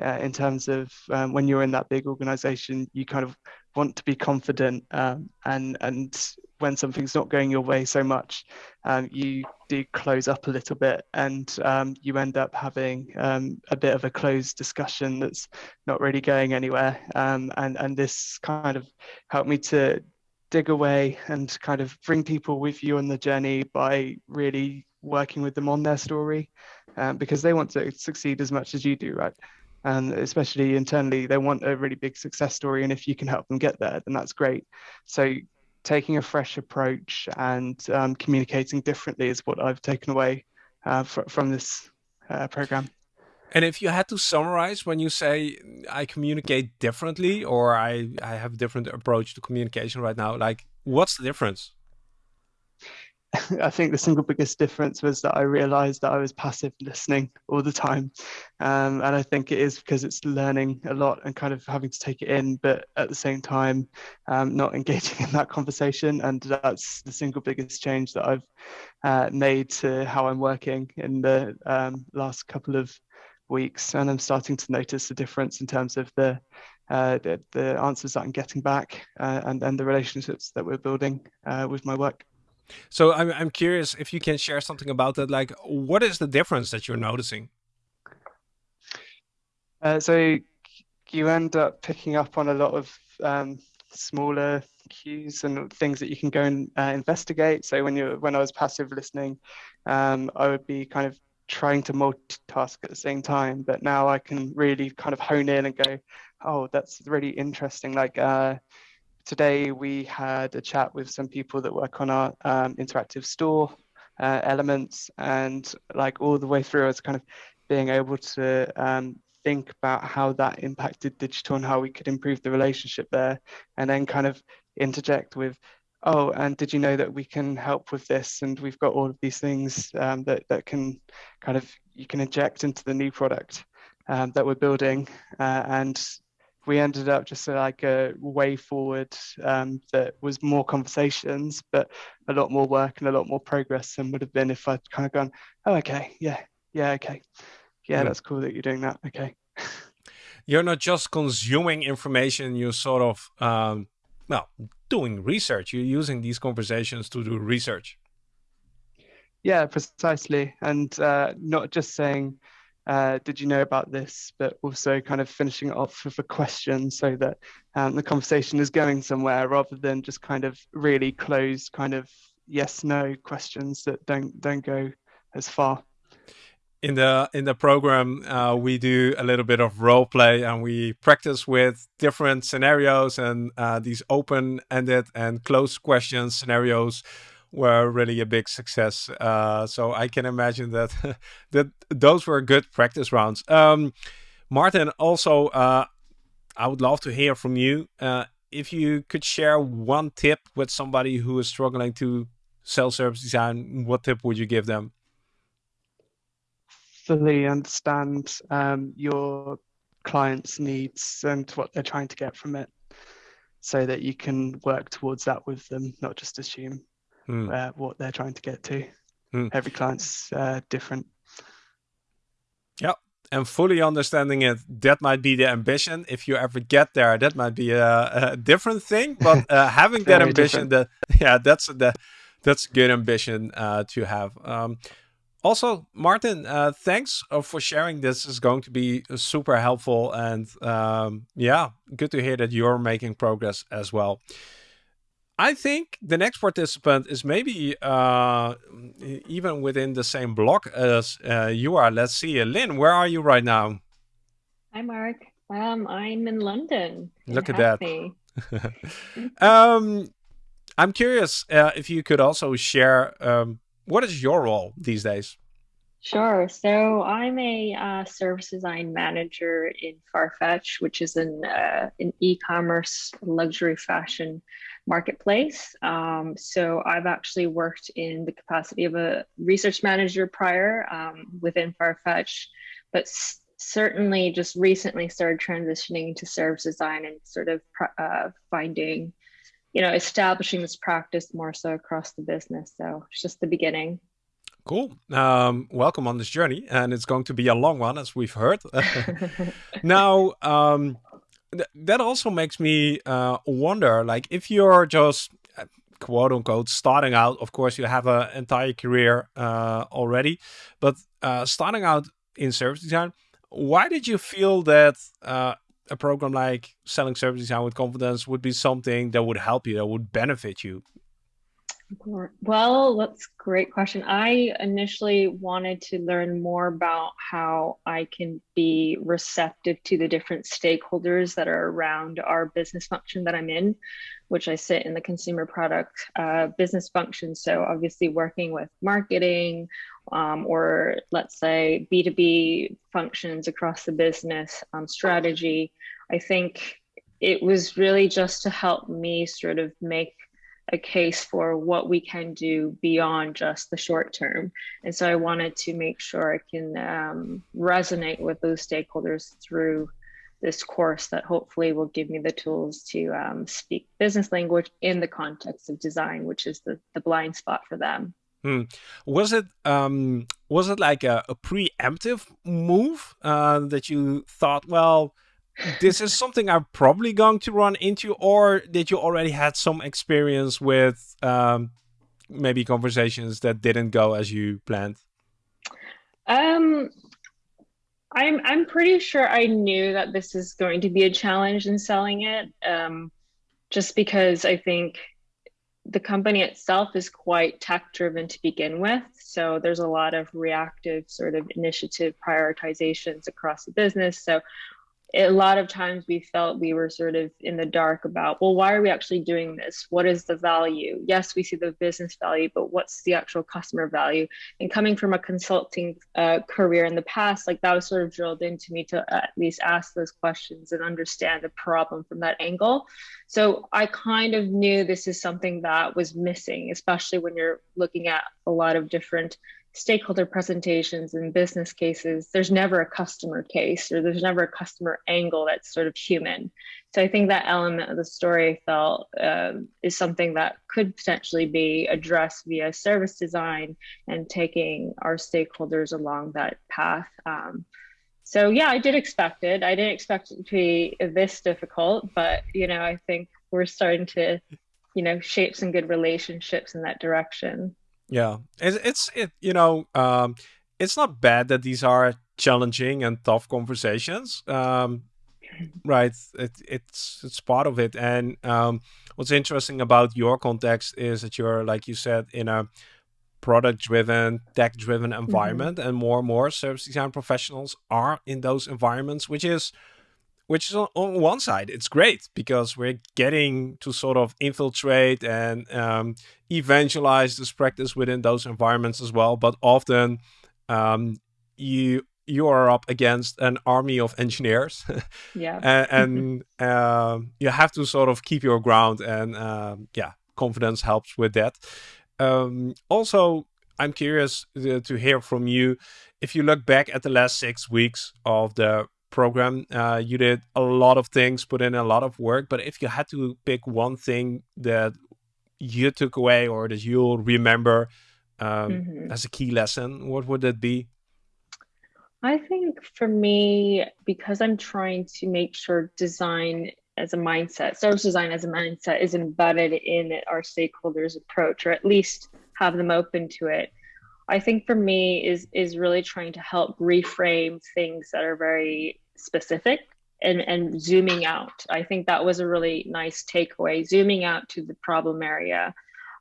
uh, in terms of um, when you're in that big organization, you kind of want to be confident um, and and when something's not going your way so much, um, you do close up a little bit and um, you end up having um, a bit of a closed discussion that's not really going anywhere. Um, and, and this kind of helped me to dig away and kind of bring people with you on the journey by really working with them on their story um, because they want to succeed as much as you do, right? And especially internally they want a really big success story and if you can help them get there then that's great. So taking a fresh approach and um, communicating differently is what i've taken away uh, fr from this uh, program. And if you had to summarize when you say i communicate differently or i i have a different approach to communication right now like what's the difference I think the single biggest difference was that I realized that I was passive listening all the time. Um, and I think it is because it's learning a lot and kind of having to take it in, but at the same time, um, not engaging in that conversation. And that's the single biggest change that I've uh, made to how I'm working in the um, last couple of weeks. And I'm starting to notice the difference in terms of the uh, the, the, answers that I'm getting back uh, and, and the relationships that we're building uh, with my work. So I'm I'm curious if you can share something about that. Like, what is the difference that you're noticing? Uh, so you end up picking up on a lot of um, smaller cues and things that you can go and uh, investigate. So when you when I was passive listening, um, I would be kind of trying to multitask at the same time. But now I can really kind of hone in and go, oh, that's really interesting. Like. Uh, today we had a chat with some people that work on our um, interactive store uh, elements and like all the way through I was kind of being able to um, think about how that impacted digital and how we could improve the relationship there and then kind of interject with oh and did you know that we can help with this? And we've got all of these things um, that, that can kind of you can inject into the new product um, that we're building uh, and we ended up just like a way forward um, that was more conversations, but a lot more work and a lot more progress than would have been if I'd kind of gone, oh, okay, yeah, yeah, okay, yeah, that's cool that you're doing that. Okay. You're not just consuming information, you're sort of, um, well, doing research. You're using these conversations to do research. Yeah, precisely. And uh, not just saying, uh, did you know about this? But also kind of finishing it off with a question so that um, the conversation is going somewhere rather than just kind of really closed kind of yes no questions that don't don't go as far in the in the program uh, we do a little bit of role play and we practice with different scenarios and uh, these open-ended and closed questions scenarios were really a big success. Uh, so I can imagine that that those were good practice rounds. Um, Martin, also, uh, I would love to hear from you. Uh, if you could share one tip with somebody who is struggling to sell service design, what tip would you give them? Fully understand um, your client's needs and what they're trying to get from it so that you can work towards that with them, not just assume mm. uh, what they're trying to get to. Mm. Every client's uh, different. Yeah, and fully understanding it, that might be the ambition. If you ever get there, that might be a, a different thing. But uh, having that ambition, that yeah, that's the that's good ambition uh, to have. Um, also, Martin, uh, thanks uh, for sharing this. is going to be super helpful, and um, yeah, good to hear that you're making progress as well. I think the next participant is maybe uh, even within the same block as uh, you are. Let's see, Lynn, where are you right now? Hi, Marc. Um, I'm in London. Look at that. um, I'm curious uh, if you could also share um, what is your role these days? Sure. So I'm a uh, service design manager in Farfetch, which is an uh, an e-commerce luxury fashion marketplace. Um, so I've actually worked in the capacity of a research manager prior um, within Farfetch, but certainly just recently started transitioning to service design and sort of uh, finding, you know, establishing this practice more so across the business. So it's just the beginning. Cool. Um, welcome on this journey, and it's going to be a long one, as we've heard. now, um, th that also makes me uh, wonder, like, if you're just uh, quote unquote starting out, of course, you have an entire career uh, already, but uh, starting out in service design, why did you feel that uh, a program like selling service design with confidence would be something that would help you, that would benefit you? Well, that's a great question. I initially wanted to learn more about how I can be receptive to the different stakeholders that are around our business function that I'm in, which I sit in the consumer product uh, business function. So, obviously, working with marketing um, or let's say B2B functions across the business um, strategy, I think it was really just to help me sort of make a case for what we can do beyond just the short term. And so I wanted to make sure I can um, resonate with those stakeholders through this course that hopefully will give me the tools to um, speak business language in the context of design, which is the, the blind spot for them. Hmm. Was it um, was it like a, a preemptive move uh, that you thought, well, this is something I'm probably going to run into, or did you already had some experience with um, maybe conversations that didn't go as you planned? Um, I'm I'm pretty sure I knew that this is going to be a challenge in selling it, um, just because I think the company itself is quite tech driven to begin with. So there's a lot of reactive sort of initiative prioritizations across the business. So a lot of times we felt we were sort of in the dark about well why are we actually doing this? What is the value? Yes we see the business value but what's the actual customer value? And coming from a consulting uh, career in the past like that was sort of drilled into me to at least ask those questions and understand the problem from that angle. So i kind of knew this is something that was missing especially when you're looking at a lot of different stakeholder presentations and business cases, there's never a customer case or there's never a customer angle that's sort of human. So I think that element of the story felt um, is something that could potentially be addressed via service design and taking our stakeholders along that path. Um, so yeah, I did expect it. I didn't expect it to be this difficult, but you know, I think we're starting to, you know, shape some good relationships in that direction. Yeah, it's it's it you know um, it's not bad that these are challenging and tough conversations. Um, right, it, it's it's part of it. And um, what's interesting about your context is that you're like you said in a product driven, tech driven mm-hmm. environment, mm-hmm. and more and more service design professionals are in those environments, which is which is on, on, one side it's great because we're getting to sort of infiltrate and um, evangelize this practice within those environments as well. But often um, you you are up against an army of engineers. Yeah. And, and uh, you have to sort of keep your ground and uh, yeah confidence helps with that. Um, also i'm curious to, uh, to hear from you. If you look back at the last six weeks of the program. Uh, you did a lot of things, put in a lot of work. But if you had to pick one thing that you took away or that you'll remember um, mm-hmm. as a key lesson, what would that be? I think for me, because I'm trying to make sure design as a mindset, service design as a mindset is embedded in our stakeholders' approach, or at least have them open to it. I think for me is is really trying to help reframe things that are very specific and and zooming out. I think that was a really nice takeaway. Zooming out to the problem area.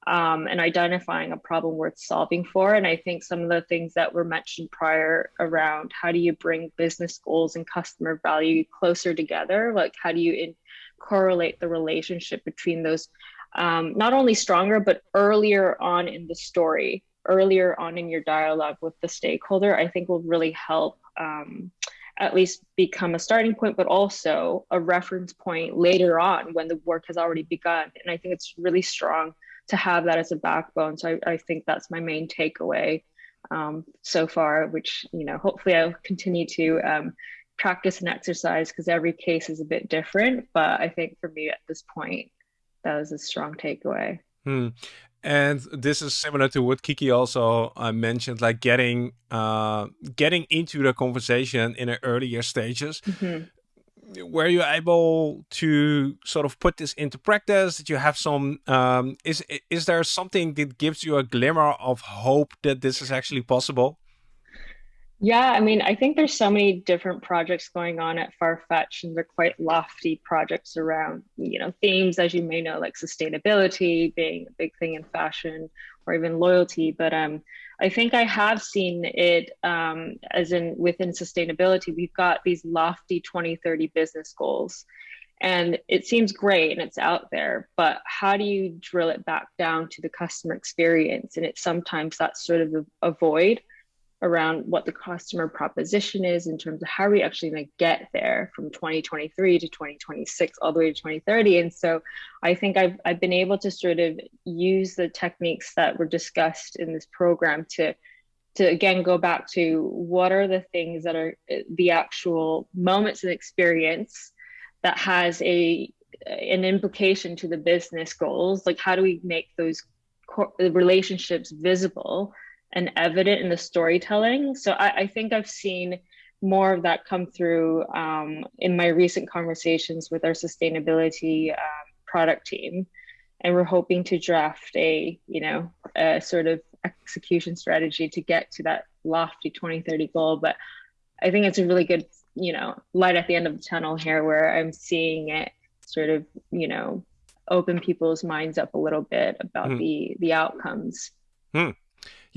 Um, and identifying a problem worth solving for. And I think some of the things that were mentioned prior around how do you bring business goals and customer value closer together? Like, how do you in- correlate the relationship between those, um, not only stronger, but earlier on in the story? Earlier on in your dialogue with the stakeholder, I think will really help um, at least become a starting point, but also a reference point later on when the work has already begun. And I think it's really strong to have that as a backbone. So I, I think that's my main takeaway um, so far, which, you know, hopefully I'll continue to um, practice and exercise because every case is a bit different. But I think for me at this point, that was a strong takeaway. Hmm. And this is similar to what Kiki also uh, mentioned, like getting uh, getting into the conversation in the earlier stages. Mm-hmm. Were you able to sort of put this into practice? Did you have some? Um, is is there something that gives you a glimmer of hope that this is actually possible? Yeah, I mean, I think there's so many different projects going on at Farfetch, and they're quite lofty projects around, you know, themes as you may know, like sustainability being a big thing in fashion, or even loyalty. But um, I think I have seen it um, as in within sustainability, we've got these lofty 2030 business goals, and it seems great and it's out there. But how do you drill it back down to the customer experience? And it's sometimes that's sort of a, a void around what the customer proposition is in terms of how are we actually going to get there from 2023 to 2026 all the way to 2030 and so i think I've, I've been able to sort of use the techniques that were discussed in this program to to again go back to what are the things that are uh, the actual moments and experience that has a an implication to the business goals. Like how do we make those relationships visible and evident in the storytelling. So I, I think I've seen more of that come through um, in my recent conversations with our sustainability um, product team. And we're hoping to draft a, you know, a sort of execution strategy to get to that lofty 2030 goal. But I think it's a really good, you know, light at the end of the tunnel here where I'm seeing it sort of, you know, open people's minds up a little bit about mm. the the outcomes. Hmm.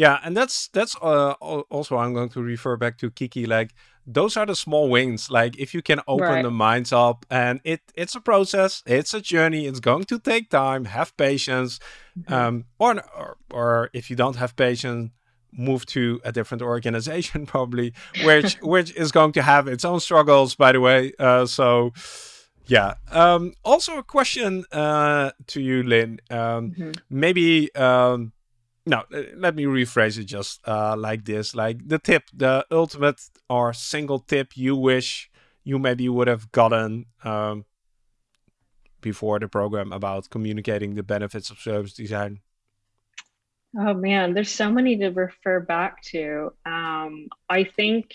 Yeah, and that's that's uh, also I'm going to refer back to Kiki. Like those are the small wins. Like if you can open right. the minds up, and it it's a process, it's a journey. It's going to take time. Have patience, mm-hmm. um, or, or or if you don't have patience, move to a different organization probably, which which is going to have its own struggles. By the way, uh, so. Yeah. Um, also, a question uh, to you, Lynn. Um, mm-hmm. Maybe um, no, uh, let me rephrase it just uh, like this. Like the tip, the ultimate or single tip you wish you maybe would have gotten um, before the program about communicating the benefits of service design. Oh man, there's so many to refer back to. Um, I think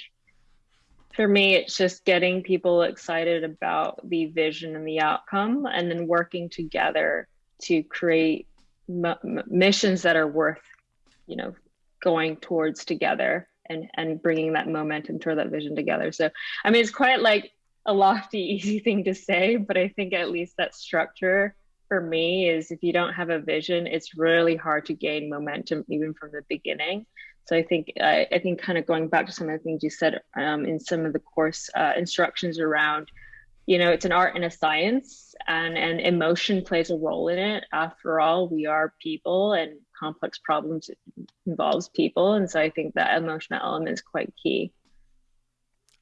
for me, it's just getting people excited about the vision and the outcome, and then working together to create missions that are worth you know going towards together and and bringing that momentum toward that vision together. So i mean it's quite like a lofty easy thing to say but i think at least that structure for me is if you don't have a vision it's really hard to gain momentum even from the beginning. So i think i, I think kind of going back to some of the things you said um, in some of the course uh, instructions around you know it's an art and a science and and emotion plays a role in it. After all we are people and complex problems involves people and so i think that emotional element is quite key.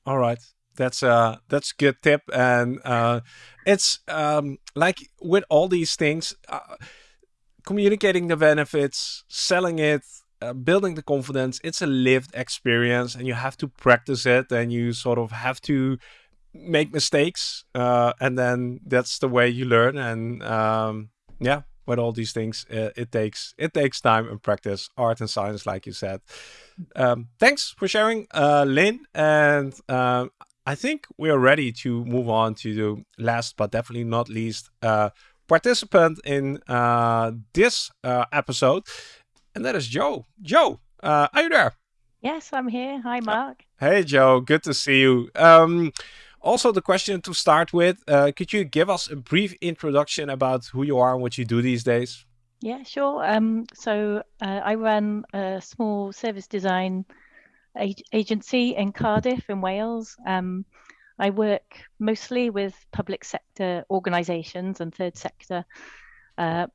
All right. That's uh that's a good tip and uh it's um like with all these things uh, communicating the benefits selling it uh, building the confidence it's a lived experience and you have to practice it and you sort of have to make mistakes uh, and then that's the way you learn and um, yeah with all these things uh, it takes it takes time and practice art and science like you said. Um, thanks for sharing uh, lynn and um, i think we are ready to move on to the last but definitely not least uh, participant in uh, this uh, episode and that is joe. Joe are you there? Yes i'm here. Hi Marc. hey joe. Good to see you. Um, also, the question to start with, uh, could you give us a brief introduction about who you are and what you do these days? Yeah, sure. Um, so uh, I run a small service design ag agency in Cardiff in Wales. Um, I work mostly with public sector organisations and third sector. Uh,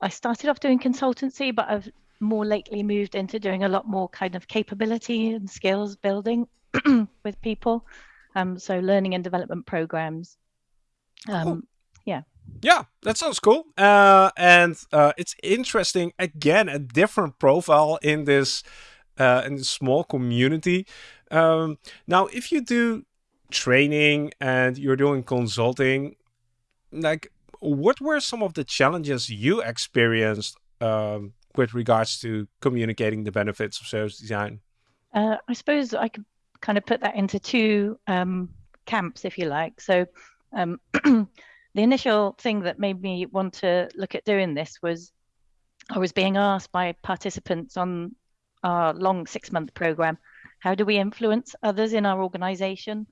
I started off doing consultancy, but I've more lately moved into doing a lot more kind of capability and skills building with people. Um, so learning and development programs. Um, cool. Yeah. Yeah, that sounds cool. Uh, and uh, it's interesting. Again, a different profile in this uh, in this small community. Um, now, if you do training and you're doing consulting, like what were some of the challenges you experienced um, with regards to communicating the benefits of service design? Uh, I suppose I could kind of put that into two um, camps, if you like. So um, the initial thing that made me want to look at doing this was I was being asked by participants on our long six month program, how do we influence others in our organization?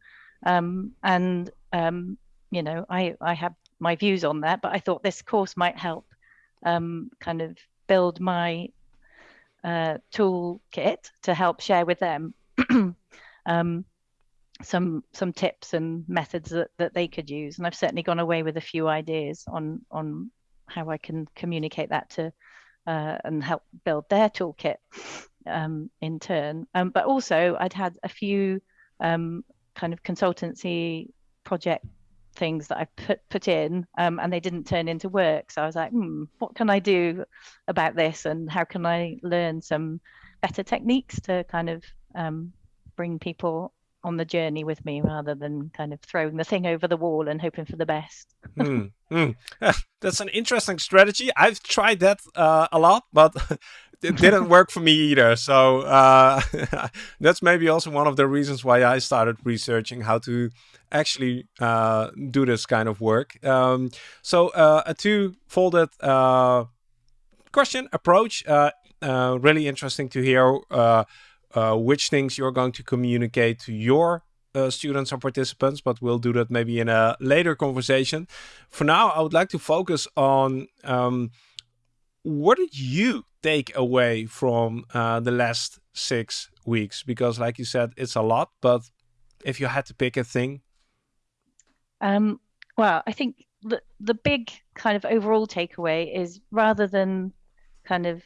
Um, and, um, you know, I, I have my views on that, but I thought this course might help um, kind of build my uh, toolkit to help share with them. um, some some tips and methods that, that they could use. And I've certainly gone away with a few ideas on on how I can communicate that to uh, and help build their toolkit um, in turn. Um, but also, I'd had a few um, kind of consultancy project things that I put put in, um, and they didn't turn into work. So I was like, hmm, what can I do about this, and how can I learn some better techniques to kind of um, bring people on the journey with me rather than kind of throwing the thing over the wall and hoping for the best. mm, mm. That's an interesting strategy. I've tried that uh, a lot, but it didn't work for me either. So uh, that's maybe also one of the reasons why I started researching how to actually uh, do this kind of work. Um, so uh, a two-folded uh, question approach. Uh, really interesting to hear which things you're going to communicate to your uh, students or participants, but we'll do that maybe in a later conversation. For now, I would like to focus on um, what did you take away from uh, the last six weeks? Because, like you said, it's a lot, but if you had to pick a thing, um, well, I think the the big kind of overall takeaway is rather than kind of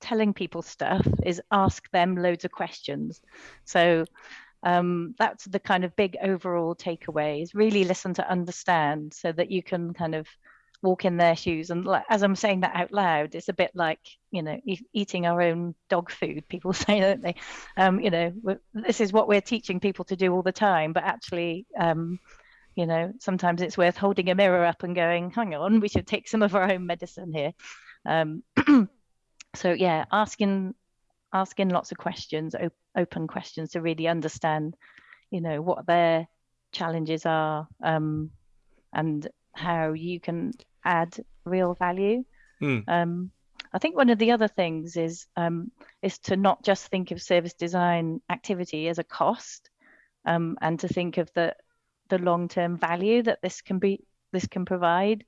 telling people stuff, is ask them loads of questions. So um, that's the kind of big overall takeaway is really listen to understand so that you can kind of walk in their shoes. And as i'm saying that out loud it's a bit like you know e eating our own dog food people say don't they? Um, you know this is what we're teaching people to do all the time but actually um, you know sometimes it's worth holding a mirror up and going hang on we should take some of our own medicine here. Um, so yeah asking asking lots of questions op open questions to really understand you know what their challenges are um, and how you can add real value. Mm. Um, I think one of the other things is um, is to not just think of service design activity as a cost, um, and to think of the the long term value that this can be this can provide.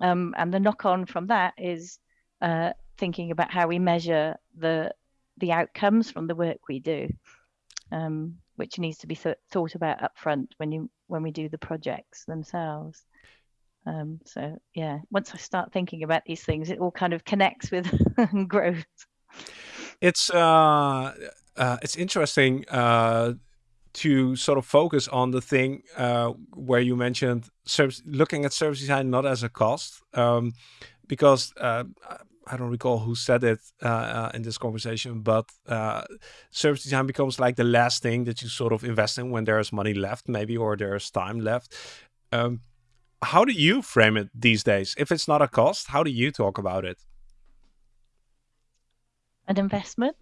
Um, and the knock on from that is uh, thinking about how we measure the the outcomes from the work we do, um, which needs to be th thought about upfront when you when we do the projects themselves. Um, so yeah, once I start thinking about these things, it all kind of connects with growth. It's uh, uh, it's interesting uh, to sort of focus on the thing uh, where you mentioned service, looking at service design not as a cost, um, because uh, I don't recall who said it uh, uh, in this conversation, but uh, service design becomes like the last thing that you sort of invest in when there's money left, maybe, or there's time left. Um, how do you frame it these days? If it's not a cost, how do you talk about it? An investment,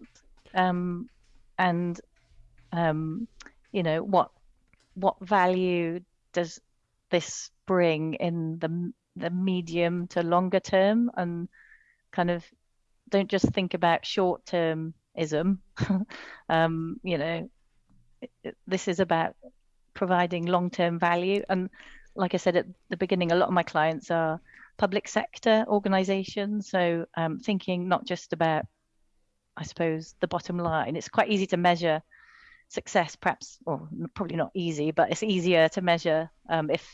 um, and um, you know what what value does this bring in the the medium to longer term, and kind of don't just think about short termism. um, you know, this is about providing long term value and like I said at the beginning, a lot of my clients are public sector organizations. So um, thinking not just about, I suppose, the bottom line. It's quite easy to measure success, perhaps, or probably not easy, but it's easier to measure um, if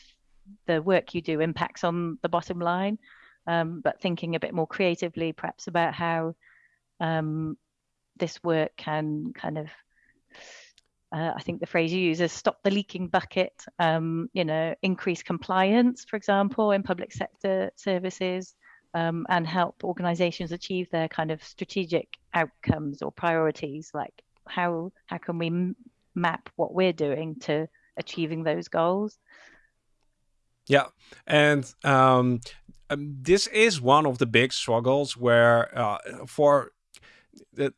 the work you do impacts on the bottom line. Um, but thinking a bit more creatively, perhaps about how um, this work can kind of uh, I think the phrase you use is stop the leaking bucket, um, you know, increase compliance, for example, in public sector services, um, and help organizations achieve their kind of strategic outcomes or priorities, like how, how can we map what we're doing to achieving those goals? Yeah, and um, um, this is one of the big struggles where uh, for that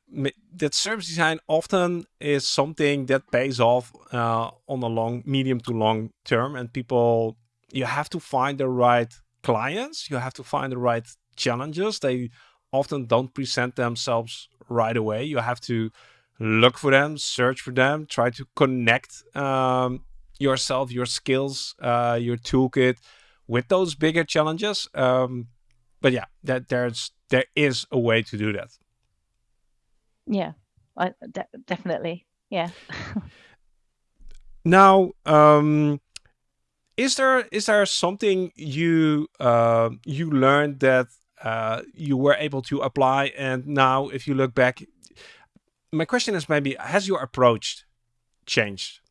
that service design often is something that pays off uh, on a long, medium to long term, and people you have to find the right clients, you have to find the right challenges. They often don't present themselves right away. You have to look for them, search for them, try to connect um, yourself, your skills, uh, your toolkit with those bigger challenges. Um, but yeah, that there's there is a way to do that. Yeah, I, de definitely. Yeah. now, um, is there is there something you uh, you learned that uh, you were able to apply. And now, if you look back, my question is maybe has your approach changed?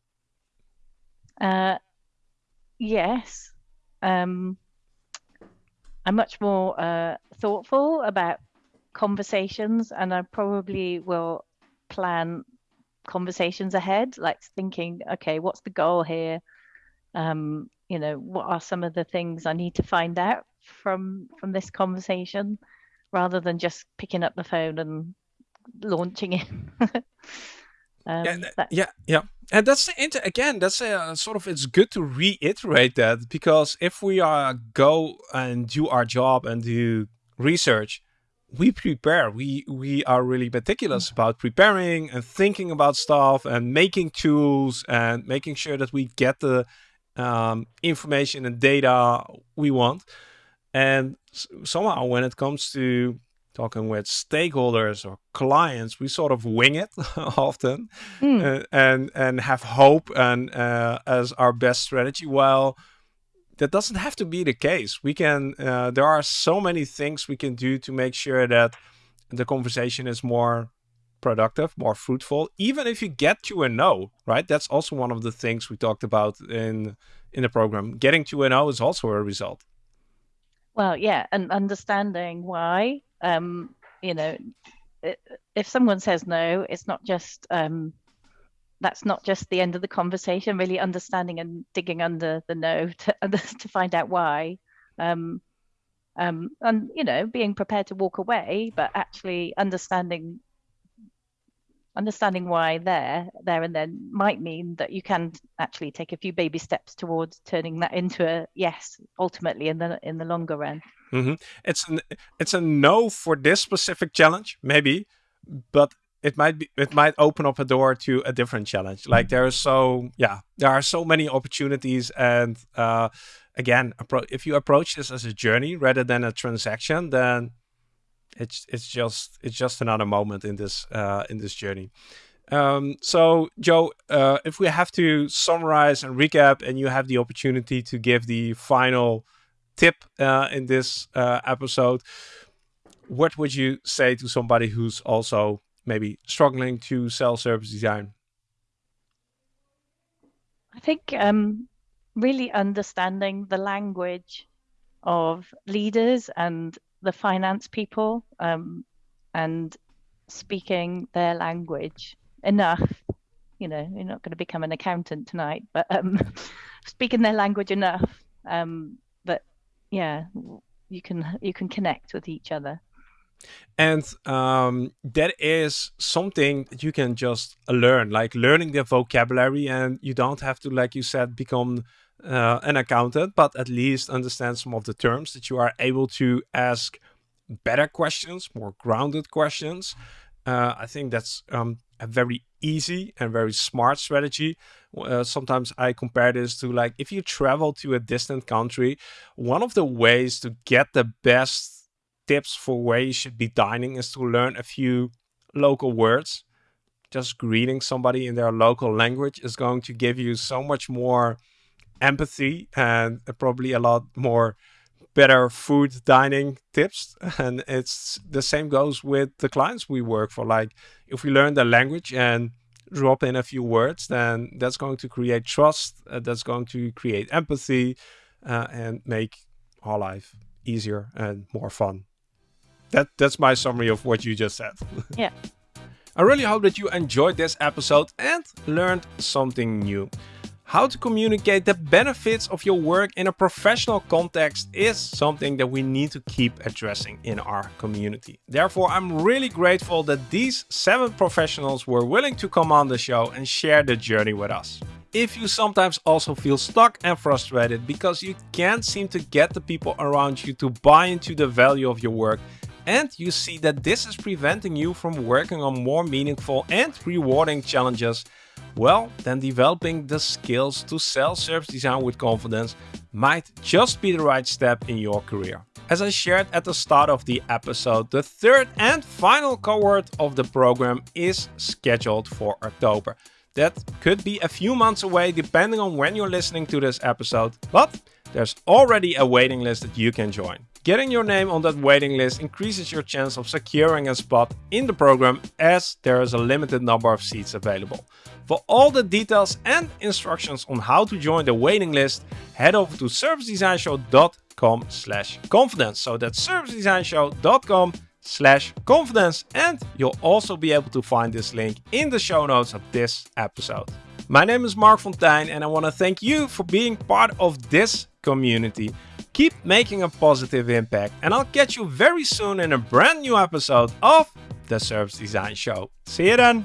Uh, yes. Um, I'm much more uh, thoughtful about conversations, and I probably will plan conversations ahead, like thinking, okay, what's the goal here? Um, you know, what are some of the things I need to find out from from this conversation, rather than just picking up the phone and launching it. Um, yeah, yeah, yeah, and that's the inter again. That's a sort of it's good to reiterate that because if we are go and do our job and do research, we prepare. We we are really meticulous mm. about preparing and thinking about stuff and making tools and making sure that we get the um, information and data we want. And somehow, when it comes to talking with stakeholders or clients, we sort of wing it often mm. uh, and and have hope and uh, as our best strategy. Well, that doesn't have to be the case. We can. Uh, there are so many things we can do to make sure that the conversation is more productive, more fruitful. Even if you get to a no, right? That's also one of the things we talked about in in the program. Getting to a no is also a result. Well, yeah, and understanding why um, you know, if someone says no, it's not just um, that's not just the end of the conversation. Really understanding and digging under the no to to find out why, um, um, and you know, being prepared to walk away, but actually understanding understanding why there there and then might mean that you can actually take a few baby steps towards turning that into a yes ultimately in the in the longer run mm-hmm. it's an it's a no for this specific challenge maybe but it might be it might open up a door to a different challenge like there are so yeah there are so many opportunities and uh again if you approach this as a journey rather than a transaction then it's it's just it's just another moment in this uh, in this journey. Um, so, Joe, uh, if we have to summarize and recap, and you have the opportunity to give the final tip uh, in this uh, episode, what would you say to somebody who's also maybe struggling to sell service design? I think um, really understanding the language of leaders and the finance people um, and speaking their language enough. You know, you're not going to become an accountant tonight, but um, speaking their language enough um, yeah, you can you can connect with each other. And um, that is something that you can just learn, like learning the vocabulary, and you don't have to, like you said, become uh, an accountant, but at least understand some of the terms that you are able to ask better questions, more grounded questions. Uh, I think that's um, a very easy and very smart strategy. Uh, sometimes I compare this to like if you travel to a distant country, one of the ways to get the best tips for where you should be dining is to learn a few local words. Just greeting somebody in their local language is going to give you so much more empathy and probably a lot more better food dining tips. And it's the same goes with the clients we work for. Like if we learn the language and drop in a few words then that's going to create trust uh, that's going to create empathy uh, and make our life easier and more fun. That that's my summary of what you just said. Yeah. I really hope that you enjoyed this episode and learned something new how to communicate the benefits of your work in a professional context is something that we need to keep addressing in our community. Therefore, I'm really grateful that these seven professionals were willing to come on the show and share the journey with us. If you sometimes also feel stuck and frustrated because you can't seem to get the people around you to buy into the value of your work, and you see that this is preventing you from working on more meaningful and rewarding challenges, well, then developing the skills to sell service design with confidence might just be the right step in your career. As I shared at the start of the episode, the third and final cohort of the program is scheduled for October. That could be a few months away depending on when you're listening to this episode, but there's already a waiting list that you can join. Getting your name on that waiting list increases your chance of securing a spot in the program as there is a limited number of seats available. For all the details and instructions on how to join the waiting list, head over to servicedesignshow.com slash confidence. So that's servicedesignshow.com slash confidence and you'll also be able to find this link in the show notes of this episode. My name is Marc Fonteijn and I want to thank you for being part of this community. Keep making a positive impact and I'll catch you very soon in a brand new episode of The Service Design Show. See you then!